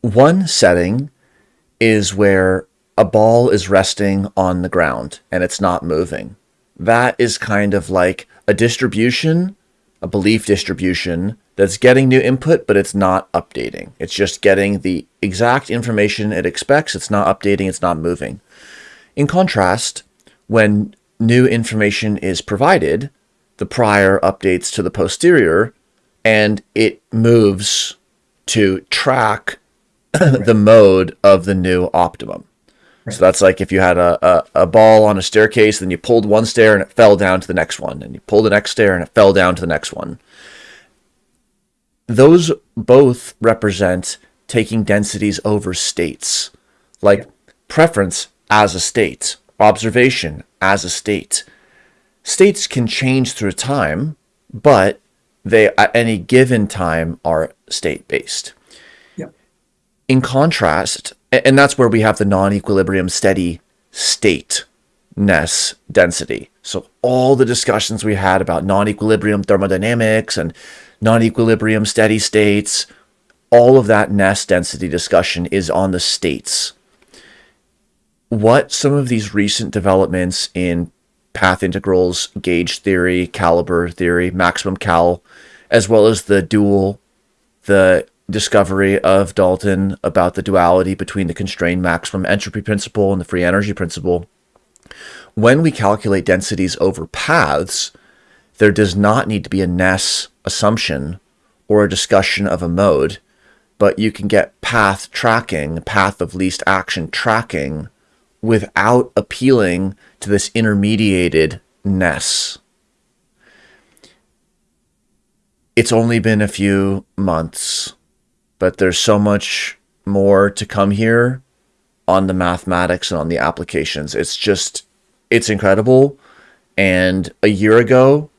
one setting is where a ball is resting on the ground and it's not moving. That is kind of like a distribution, a belief distribution that's getting new input, but it's not updating. It's just getting the exact information it expects. It's not updating, it's not moving. In contrast, when new information is provided, the prior updates to the posterior and it moves to track the mode of the new optimum. So that's like if you had a, a, a, ball on a staircase, then you pulled one stair and it fell down to the next one, and you pulled the next stair and it fell down to the next one. Those both represent taking densities over states, like preference as a state, observation as a state. States can change through time, but they at any given time are state based. Yep. In contrast, and that's where we have the non-equilibrium steady state ness density. So all the discussions we had about non-equilibrium thermodynamics and non-equilibrium steady states, all of that ness density discussion is on the states. What some of these recent developments in path integrals, gauge theory, caliber theory, maximum cal, as well as the dual, the discovery of Dalton about the duality between the constrained maximum entropy principle and the free energy principle. When we calculate densities over paths, there does not need to be a Ness assumption or a discussion of a mode, but you can get path tracking, path of least action tracking, without appealing to this intermediated Ness. It's only been a few months but there's so much more to come here on the mathematics and on the applications. It's just, it's incredible. And a year ago,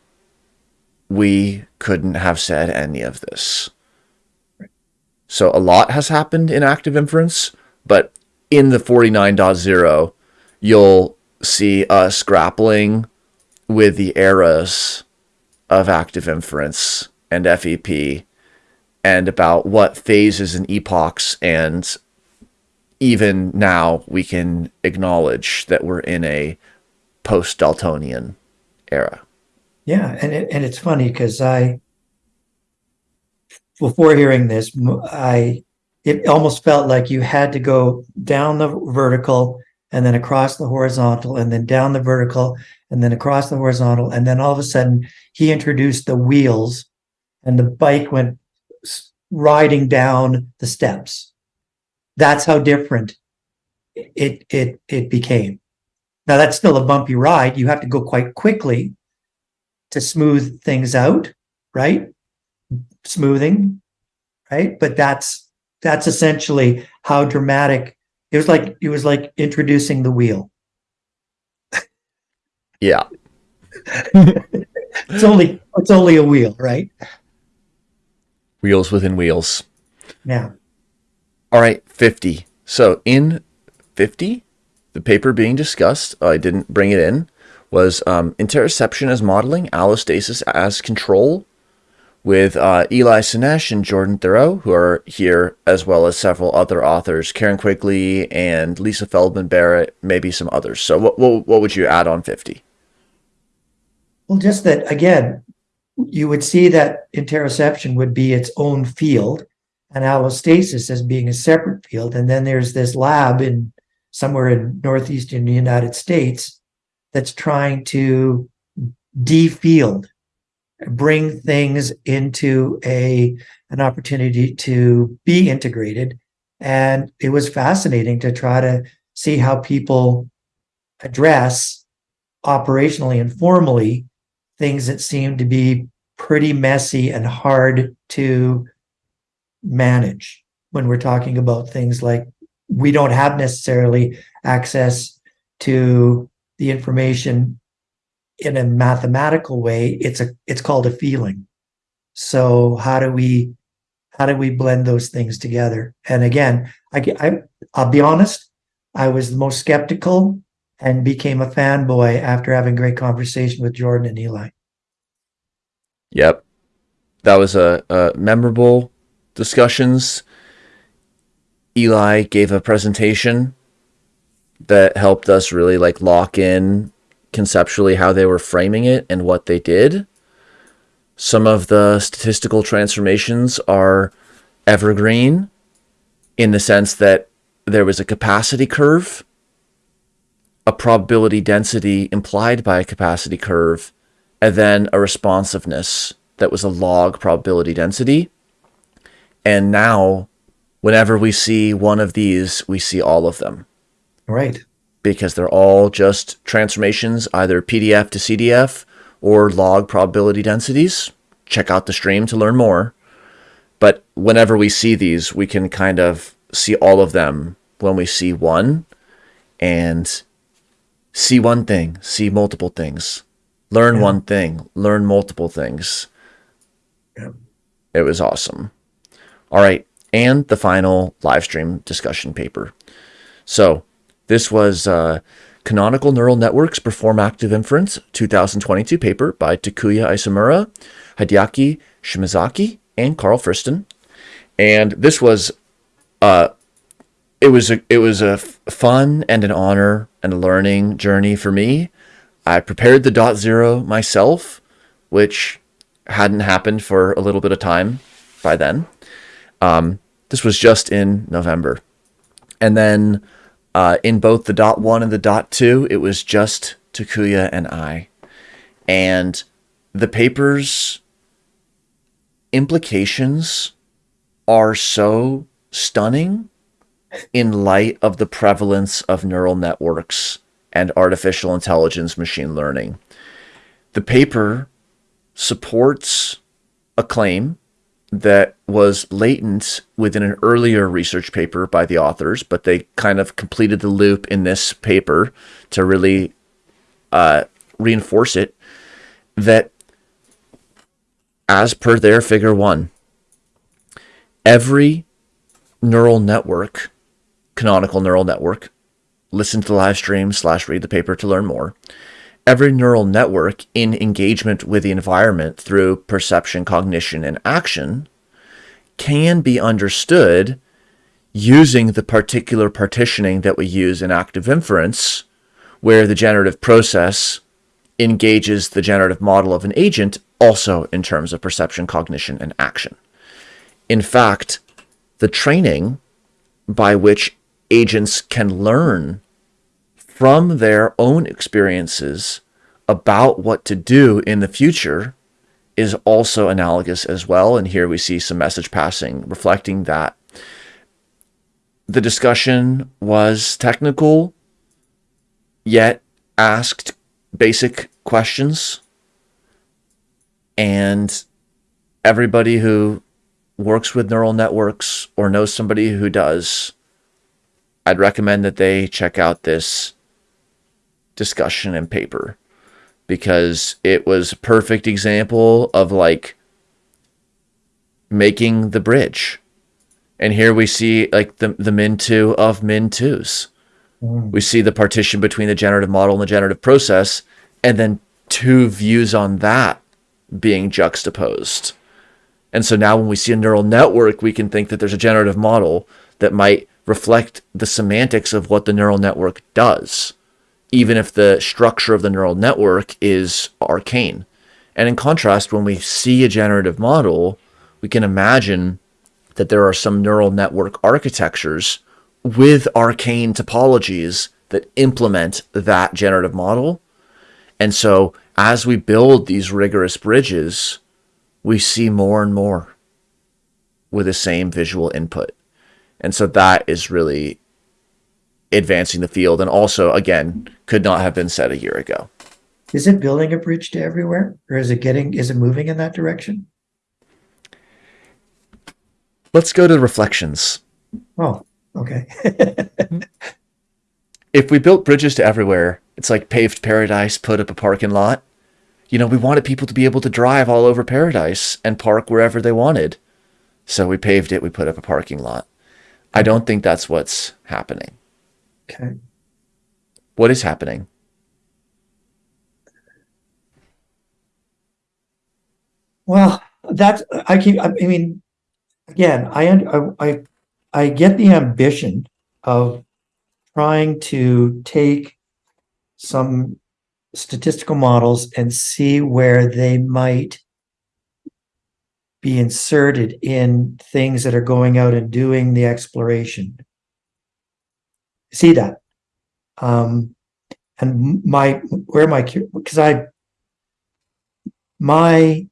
we couldn't have said any of this. So a lot has happened in active inference, but in the 49.0, you'll see us grappling with the eras of active inference and FEP and about what phases and epochs and even now we can acknowledge that we're in a post Daltonian era. Yeah, and it, and it's funny because I before hearing this, I it almost felt like you had to go down the vertical and then across the horizontal and then down the vertical and then across the horizontal and then all of a sudden he introduced the wheels and the bike went riding down the steps. That's how different it it it became. Now that's still a bumpy ride. You have to go quite quickly to smooth things out, right? Smoothing, right? But that's that's essentially how dramatic it was like it was like introducing the wheel. Yeah. it's only it's only a wheel, right? Wheels within wheels. Yeah. All right, 50. So in 50, the paper being discussed, I didn't bring it in, was um, interoception as modeling, allostasis as control, with uh, Eli Sennesh and Jordan Theriault, who are here, as well as several other authors, Karen Quigley and Lisa Feldman Barrett, maybe some others. So what, what, what would you add on 50? Well, just that, again, you would see that interoception would be its own field and allostasis as being a separate field. And then there's this lab in somewhere in northeastern United States that's trying to defield, bring things into a an opportunity to be integrated. And it was fascinating to try to see how people address operationally and formally things that seem to be pretty messy and hard to manage when we're talking about things like we don't have necessarily access to the information in a mathematical way it's a it's called a feeling so how do we how do we blend those things together and again i, I i'll be honest i was the most skeptical and became a fanboy after having great conversation with jordan and eli Yep. That was a, a memorable discussions. Eli gave a presentation that helped us really like lock in conceptually how they were framing it and what they did. Some of the statistical transformations are evergreen in the sense that there was a capacity curve, a probability density implied by a capacity curve, and then a responsiveness that was a log probability density. And now, whenever we see one of these, we see all of them Right. Because they're all just transformations, either PDF to CDF or log probability densities. Check out the stream to learn more. But whenever we see these, we can kind of see all of them when we see one and see one thing, see multiple things, learn Yeah. one thing, learn multiple things. Yeah. It was awesome. All right. And the final live stream discussion paper. So this was uh, Canonical Neural Networks Perform Active Inference 2022 paper by Takuya Isomura, Hideaki Shimazaki, and Karl Friston. And this was uh, it was a it was a fun and an honor and a learning journey for me. I prepared the dot zero myself, which hadn't happened for a little bit of time by then. Um, this was just in November, and then uh, in both the dot one and the dot two, it was just Takuya and I, and the papers implications are so stunning in light of the prevalence of neural networks and artificial intelligence machine learning. The paper supports a claim that was latent within an earlier research paper by the authors, but they kind of completed the loop in this paper to really uh, reinforce it that as per their figure one, every neural network, canonical neural network, listen to the live stream slash read the paper to learn more. Every neural network in engagement with the environment through perception, cognition, and action can be understood using the particular partitioning that we use in active inference, where the generative process engages the generative model of an agent also in terms of perception, cognition, and action. In fact, the training by which agents can learn from their own experiences about what to do in the future is also analogous as well. And here we see some message passing reflecting that. The discussion was technical, yet asked basic questions. And everybody who works with neural networks or knows somebody who does, I'd recommend that they check out this discussion and paper because it was a perfect example of like making the bridge. And here we see like the, the min two of min twos. Mm. We see the partition between the generative model and the generative process, and then two views on that being juxtaposed. And so now when we see a neural network, we can think that there's a generative model that might reflect the semantics of what the neural network does, even if the structure of the neural network is arcane. And in contrast, when we see a generative model, we can imagine that there are some neural network architectures with arcane topologies that implement that generative model. And so as we build these rigorous bridges, we see more and more with the same visual input. And so that is really advancing the field. And also, again, could not have been said a year ago. Is it building a bridge to everywhere or is it getting, is it moving in that direction? Let's go to reflections. Oh, okay. If we built bridges to everywhere, it's like paved paradise, put up a parking lot. You know, we wanted people to be able to drive all over paradise and park wherever they wanted. So we paved it, we put up a parking lot. I don't think that's what's happening. Okay. What is happening? Well, that's, I keep, I I mean, again, I, I, I get the ambition of trying to take some statistical models and see where they might be inserted in things that are going out and doing the exploration. See that? Um, and my, where my, because I, my,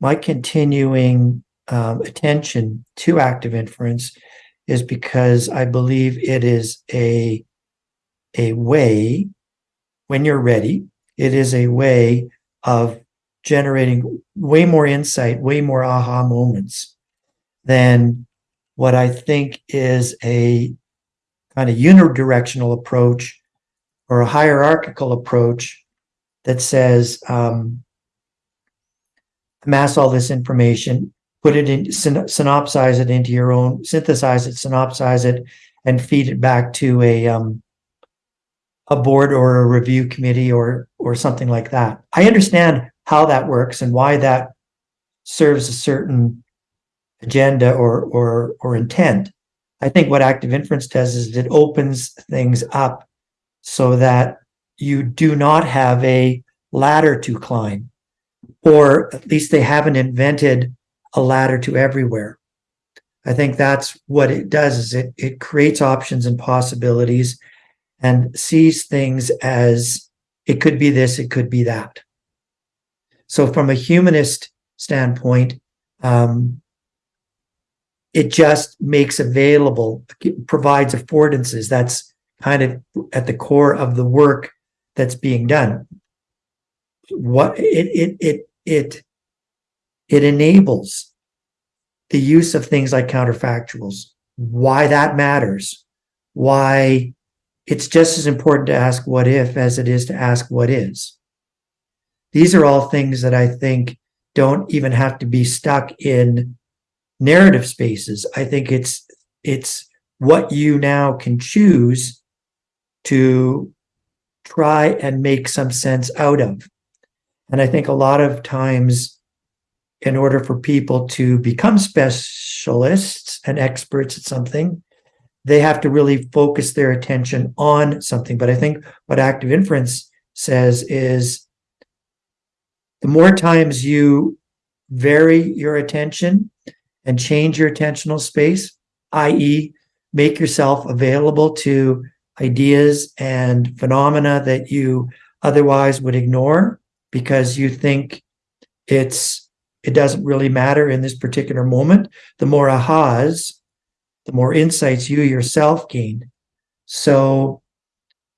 my continuing um, attention to active inference is because I believe it is a a way when you're ready it is a way of generating way more insight way more aha moments than what I think is a kind of unidirectional approach or a hierarchical approach that says um, all this information put it in, synopsize it into your own, synthesize it, synopsize it, and feed it back to a um, a board or a review committee or or something like that. I understand how that works and why that serves a certain agenda or or or intent. I think what active inference does is it opens things up so that you do not have a ladder to climb, or at least they haven't invented a ladder to everywhere. I think that's what it does is it, it creates options and possibilities and sees things as it could be this, it could be that. So from a humanist standpoint, um, it just makes available, provides affordances. That's kind of at the core of the work that's being done. What it it it it it enables the use of things like counterfactuals, why that matters, why it's just as important to ask what if as it is to ask what is. These are all things that I think don't even have to be stuck in narrative spaces. I think it's it's what you now can choose to try and make some sense out of. And I think a lot of times in order for people to become specialists and experts at something, they have to really focus their attention on something. But I think what active inference says is the more times you vary your attention and change your attentional space, i.e., make yourself available to ideas and phenomena that you otherwise would ignore because you think it's it doesn't really matter in this particular moment. The more ahas, the more insights you yourself gain. So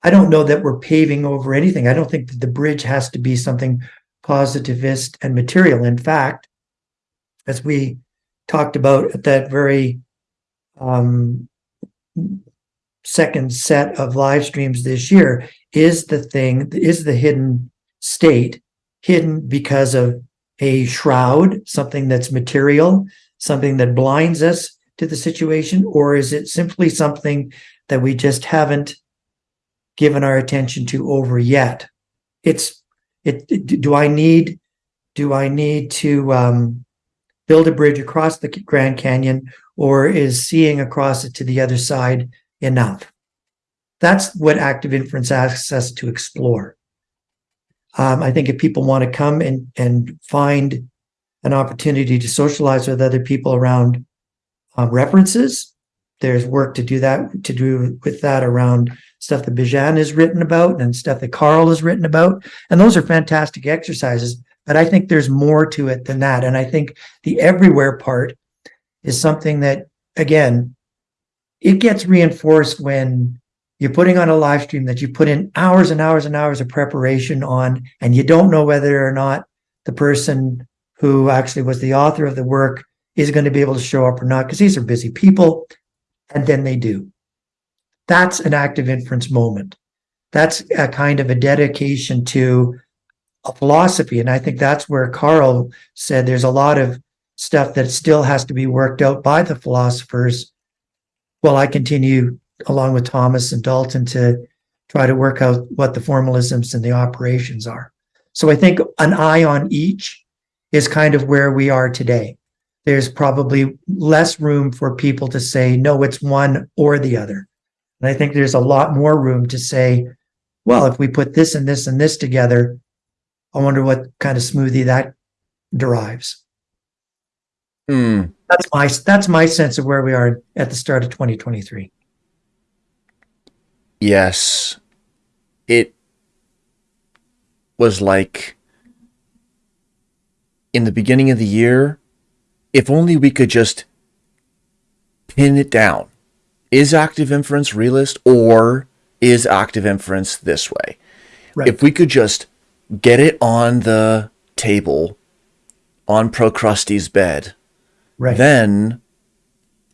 I don't know that we're paving over anything. I don't think that the bridge has to be something positivist and material. In fact, as we talked about at that very um, second set of live streams this year, is the thing, is the hidden state hidden because of a shroud, something that's material, something that blinds us to the situation, or is it simply something that we just haven't given our attention to over yet? It's it. Do I need do I need to um, build a bridge across the Grand Canyon, or is seeing across it to the other side enough? That's what active inference asks us to explore. Um, I think if people want to come and, and find an opportunity to socialize with other people around um, references, there's work to do that, to do with that around stuff that Bijan has written about and stuff that Karl has written about. And those are fantastic exercises. But I think there's more to it than that. And I think the everywhere part is something that, again, it gets reinforced when you're putting on a live stream that you put in hours and hours and hours of preparation on, and you don't know whether or not the person who actually was the author of the work is going to be able to show up or not, because these are busy people, and then they do. That's an active inference moment. That's a kind of a dedication to a philosophy. And I think that's where Karl said there's a lot of stuff that still has to be worked out by the philosophers while I continue along with Thomas and Dalton to try to work out what the formalisms and the operations are. So I think an eye on each is kind of where we are today. There's probably less room for people to say, no, it's one or the other. And I think there's a lot more room to say, well, if we put this and this and this together, I wonder what kind of smoothie that derives. Mm. That's my that's my sense of where we are at the start of 2023. Yes. It was like in the beginning of the year, if only we could just pin it down. Is active inference realist or is active inference this way? Right. If we could just get it on the table on Procrustes' bed, right. then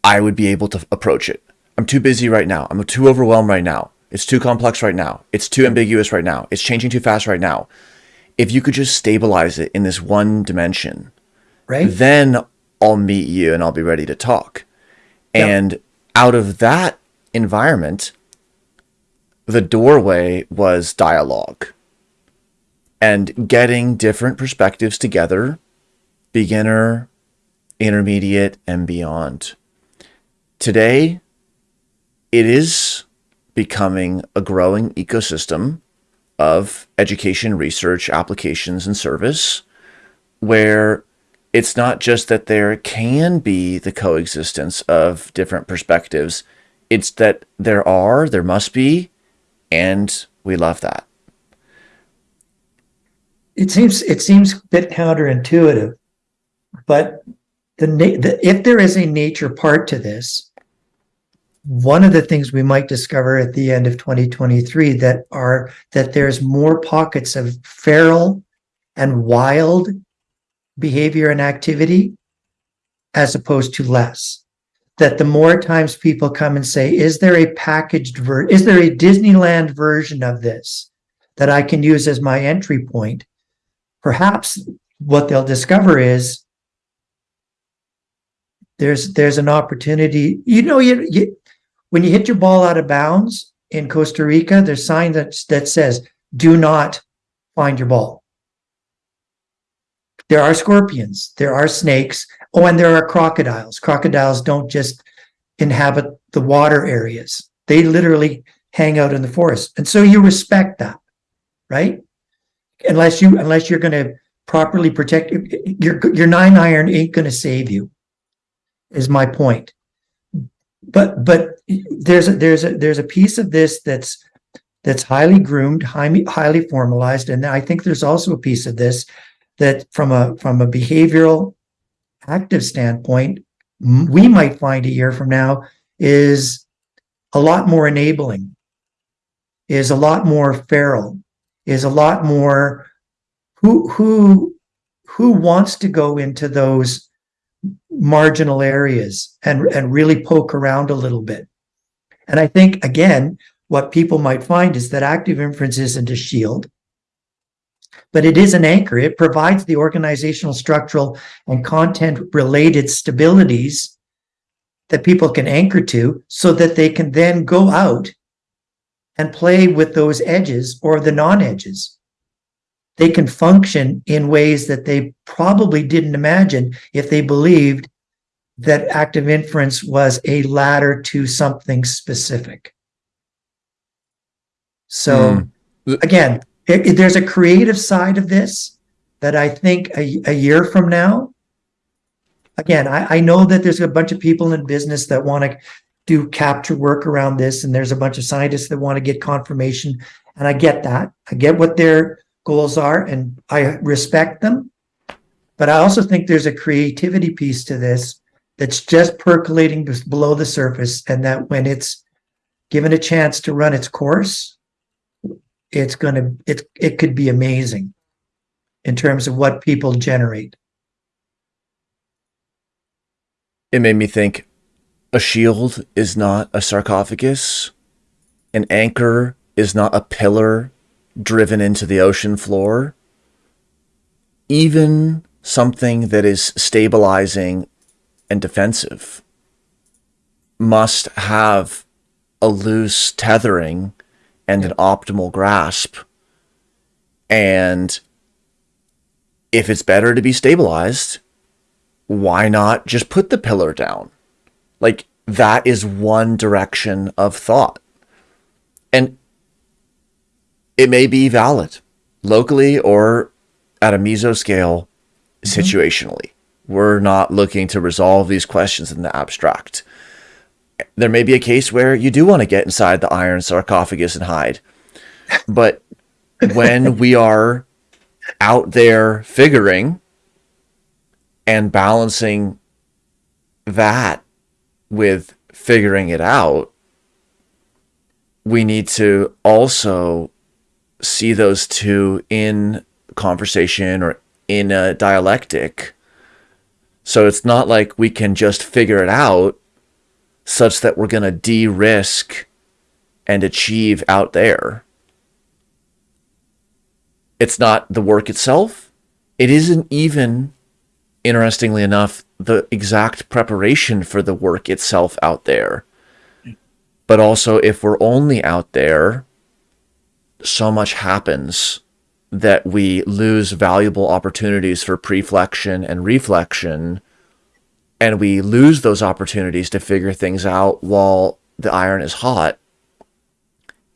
I would be able to approach it. I'm too busy right now. I'm too overwhelmed right now. It's too complex right now. It's too ambiguous right now. It's changing too fast right now. If you could just stabilize it in this one dimension, right. then I'll meet you and I'll be ready to talk. Yep. And out of that environment, the doorway was dialogue and getting different perspectives together, beginner, intermediate, and beyond. Today, it is becoming a growing ecosystem of education, research, applications, and service where it's not just that there can be the coexistence of different perspectives, it's that there are, there must be, and we love that. It seems it seems a bit counterintuitive, but the, the if there is a nature part to this, one of the things we might discover at the end of 2023 that are that there's more pockets of feral and wild behavior and activity as opposed to less. That the more times people come and say is there a packaged ver is there a disneyland version of this that i can use as my entry point perhaps what they'll discover is there's there's an opportunity you know you, you when you hit your ball out of bounds in costa rica there's sign that that says do not find your ball there are scorpions, there are snakes. Oh, and there are crocodiles. Crocodiles don't just inhabit the water areas. They literally hang out in the forest. And so you respect that, right? Unless you unless you're going to properly protect your your nine iron ain't going to save you. Is my point. But but there's a, there's a there's a piece of this that's that's highly groomed, highly highly formalized, and I think there's also a piece of this that from a from a behavioral active standpoint, we might find a year from now is a lot more enabling, is a lot more feral, is a lot more who who who wants to go into those marginal areas and and really poke around a little bit. And I think again, what people might find is that active inference isn't a shield but it is an anchor. It provides the organizational, structural, and content related stabilities that people can anchor to so that they can then go out and play with those edges or the non edges. They can function in ways that they probably didn't imagine if they believed that active inference was a ladder to something specific. So, mm. again, it, it, there's a creative side of this that I think a, a year from now, again, I, I know that there's a bunch of people in business that want to do capture work around this, and there's a bunch of scientists that want to get confirmation. And I get that. I get what their goals are, and I respect them. But I also think there's a creativity piece to this that's just percolating below the surface, and that when it's given a chance to run its course, it's going to it it could be amazing in terms of what people generate it made me think a shield is not a sarcophagus an anchor is not a pillar driven into the ocean floor even something that is stabilizing and defensive must have a loose tethering and an optimal grasp. And if it's better to be stabilized, why not just put the pillar down? Like, that is one direction of thought. And it may be valid locally or at a meso scale mm-hmm. situationally. We're not looking to resolve these questions in the abstract there may be a case where you do want to get inside the iron sarcophagus and hide. But when we are out there figuring and balancing that with figuring it out, we need to also see those two in conversation or in a dialectic. So it's not like we can just figure it out such that we're going to de risk and achieve out there. It's not the work itself. It isn't even, interestingly enough, the exact preparation for the work itself out there. But also, if we're only out there, so much happens that we lose valuable opportunities for preflection and reflection and we lose those opportunities to figure things out while the iron is hot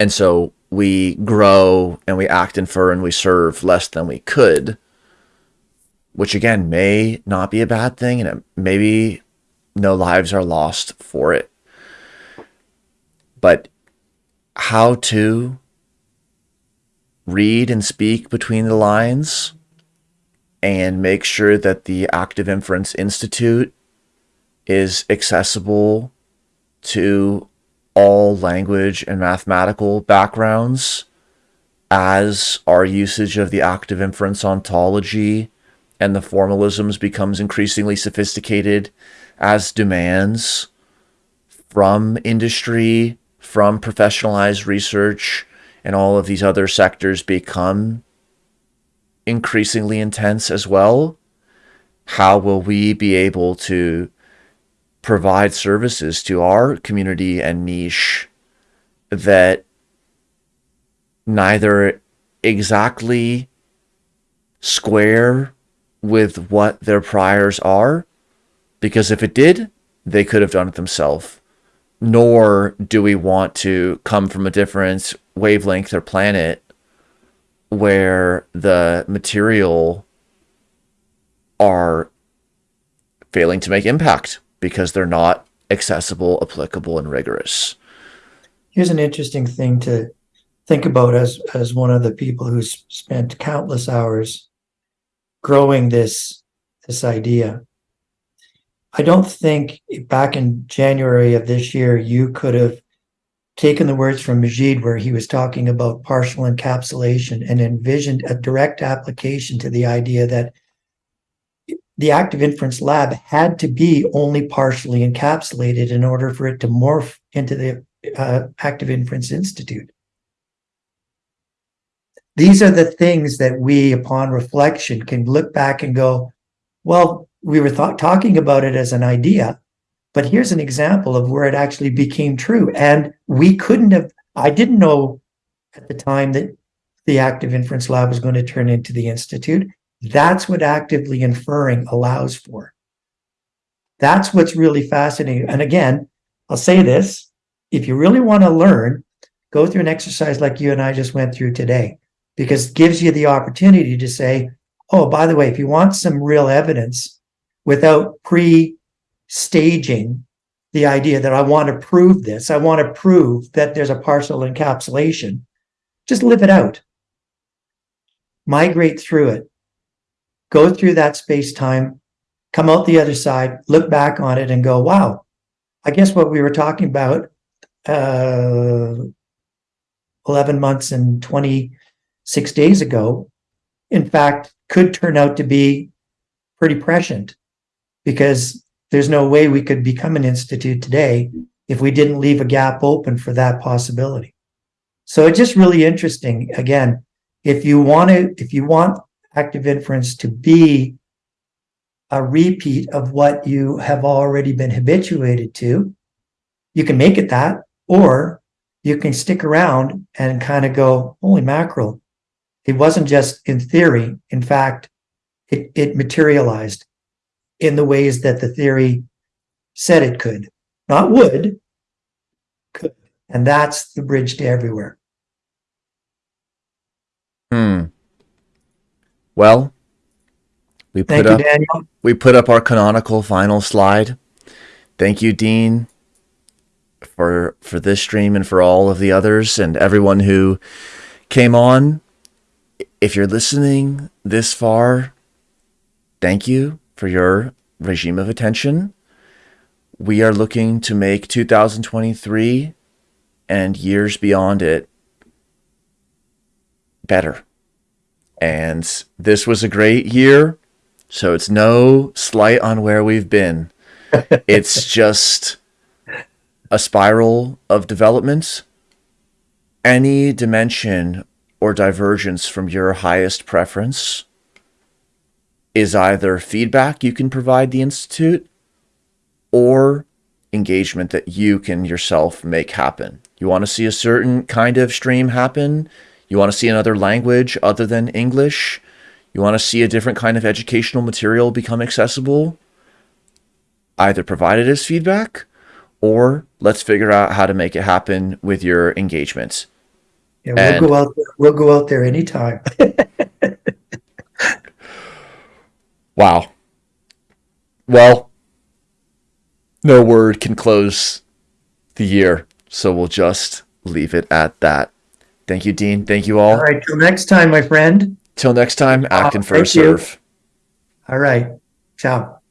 and so we grow and we act infer and we serve less than we could which again may not be a bad thing and maybe no lives are lost for it. But how to read and speak between the lines and make sure that the Active Inference Institute is accessible to all language and mathematical backgrounds as our usage of the active inference ontology and the formalisms becomes increasingly sophisticated as demands from industry, from professionalized research, and all of these other sectors become increasingly intense as well, how will we be able to provide services to our community and niche that neither exactly square with what their priors are? Because if it did, they could have done it themselves. Nor do we want to come from a different wavelength or planet where the material are failing to make impact because they're not accessible, applicable, and rigorous. Here's an interesting thing to think about as as one of the people who's spent countless hours growing this this idea. I don't think back in January of this year you could have taken the words from Majid where he was talking about partial encapsulation and envisioned a direct application to the idea that the active inference lab had to be only partially encapsulated in order for it to morph into the uh, active inference institute. These are the things that we, upon reflection, can look back and go, well, we were talking about it as an idea, but here's an example of where it actually became true. And we couldn't have, I didn't know at the time that the active inference lab was going to turn into the institute. That's what actively inferring allows for. That's what's really fascinating. And again, I'll say this, if you really want to learn, go through an exercise like you and I just went through today, because it gives you the opportunity to say, oh, by the way, if you want some real evidence without pre staging the idea that I want to prove this. I want to prove that there's a partial encapsulation. Just live it out. Migrate through it. Go through that space time, come out the other side, look back on it and go, wow, I guess what we were talking about uh, 11 months and 26 days ago, in fact, could turn out to be pretty prescient because there's no way we could become an institute today if we didn't leave a gap open for that possibility. So it's just really interesting. Again, if you want to, if you want active inference to be a repeat of what you have already been habituated to, you can make it that, or you can stick around and kind of go, holy mackerel. It wasn't just in theory. In fact, it, it materialized in the ways that the theory said it could. Not would, could. And that's the bridge to everywhere. Hmm. Well, we put Thank up you, Daniel. we put up our canonical final slide. Thank you, Dean, for for this stream and for all of the others and everyone who came on. If you're listening this far, thank you for your regime of attention. we are looking to make 2023 and years beyond it better. And this was a great year. So it's no slight on where we've been. it's just a spiral of development. Any dimension or divergence from your highest preference is either feedback you can provide the Institute or engagement that you can yourself make happen. You want to see a certain kind of stream happen. You want to see another language other than English. You want to see a different kind of educational material become accessible. Either provide it as feedback or let's figure out how to make it happen with your engagement. Yeah, we'll And- go out, there- we'll go out there anytime. Wow. Well, no word can close the year, so we'll just leave it at that. Thank you, Dean. Thank you all. All right, till next time, my friend. Till next time, acting for a thank you. serve. All right, ciao.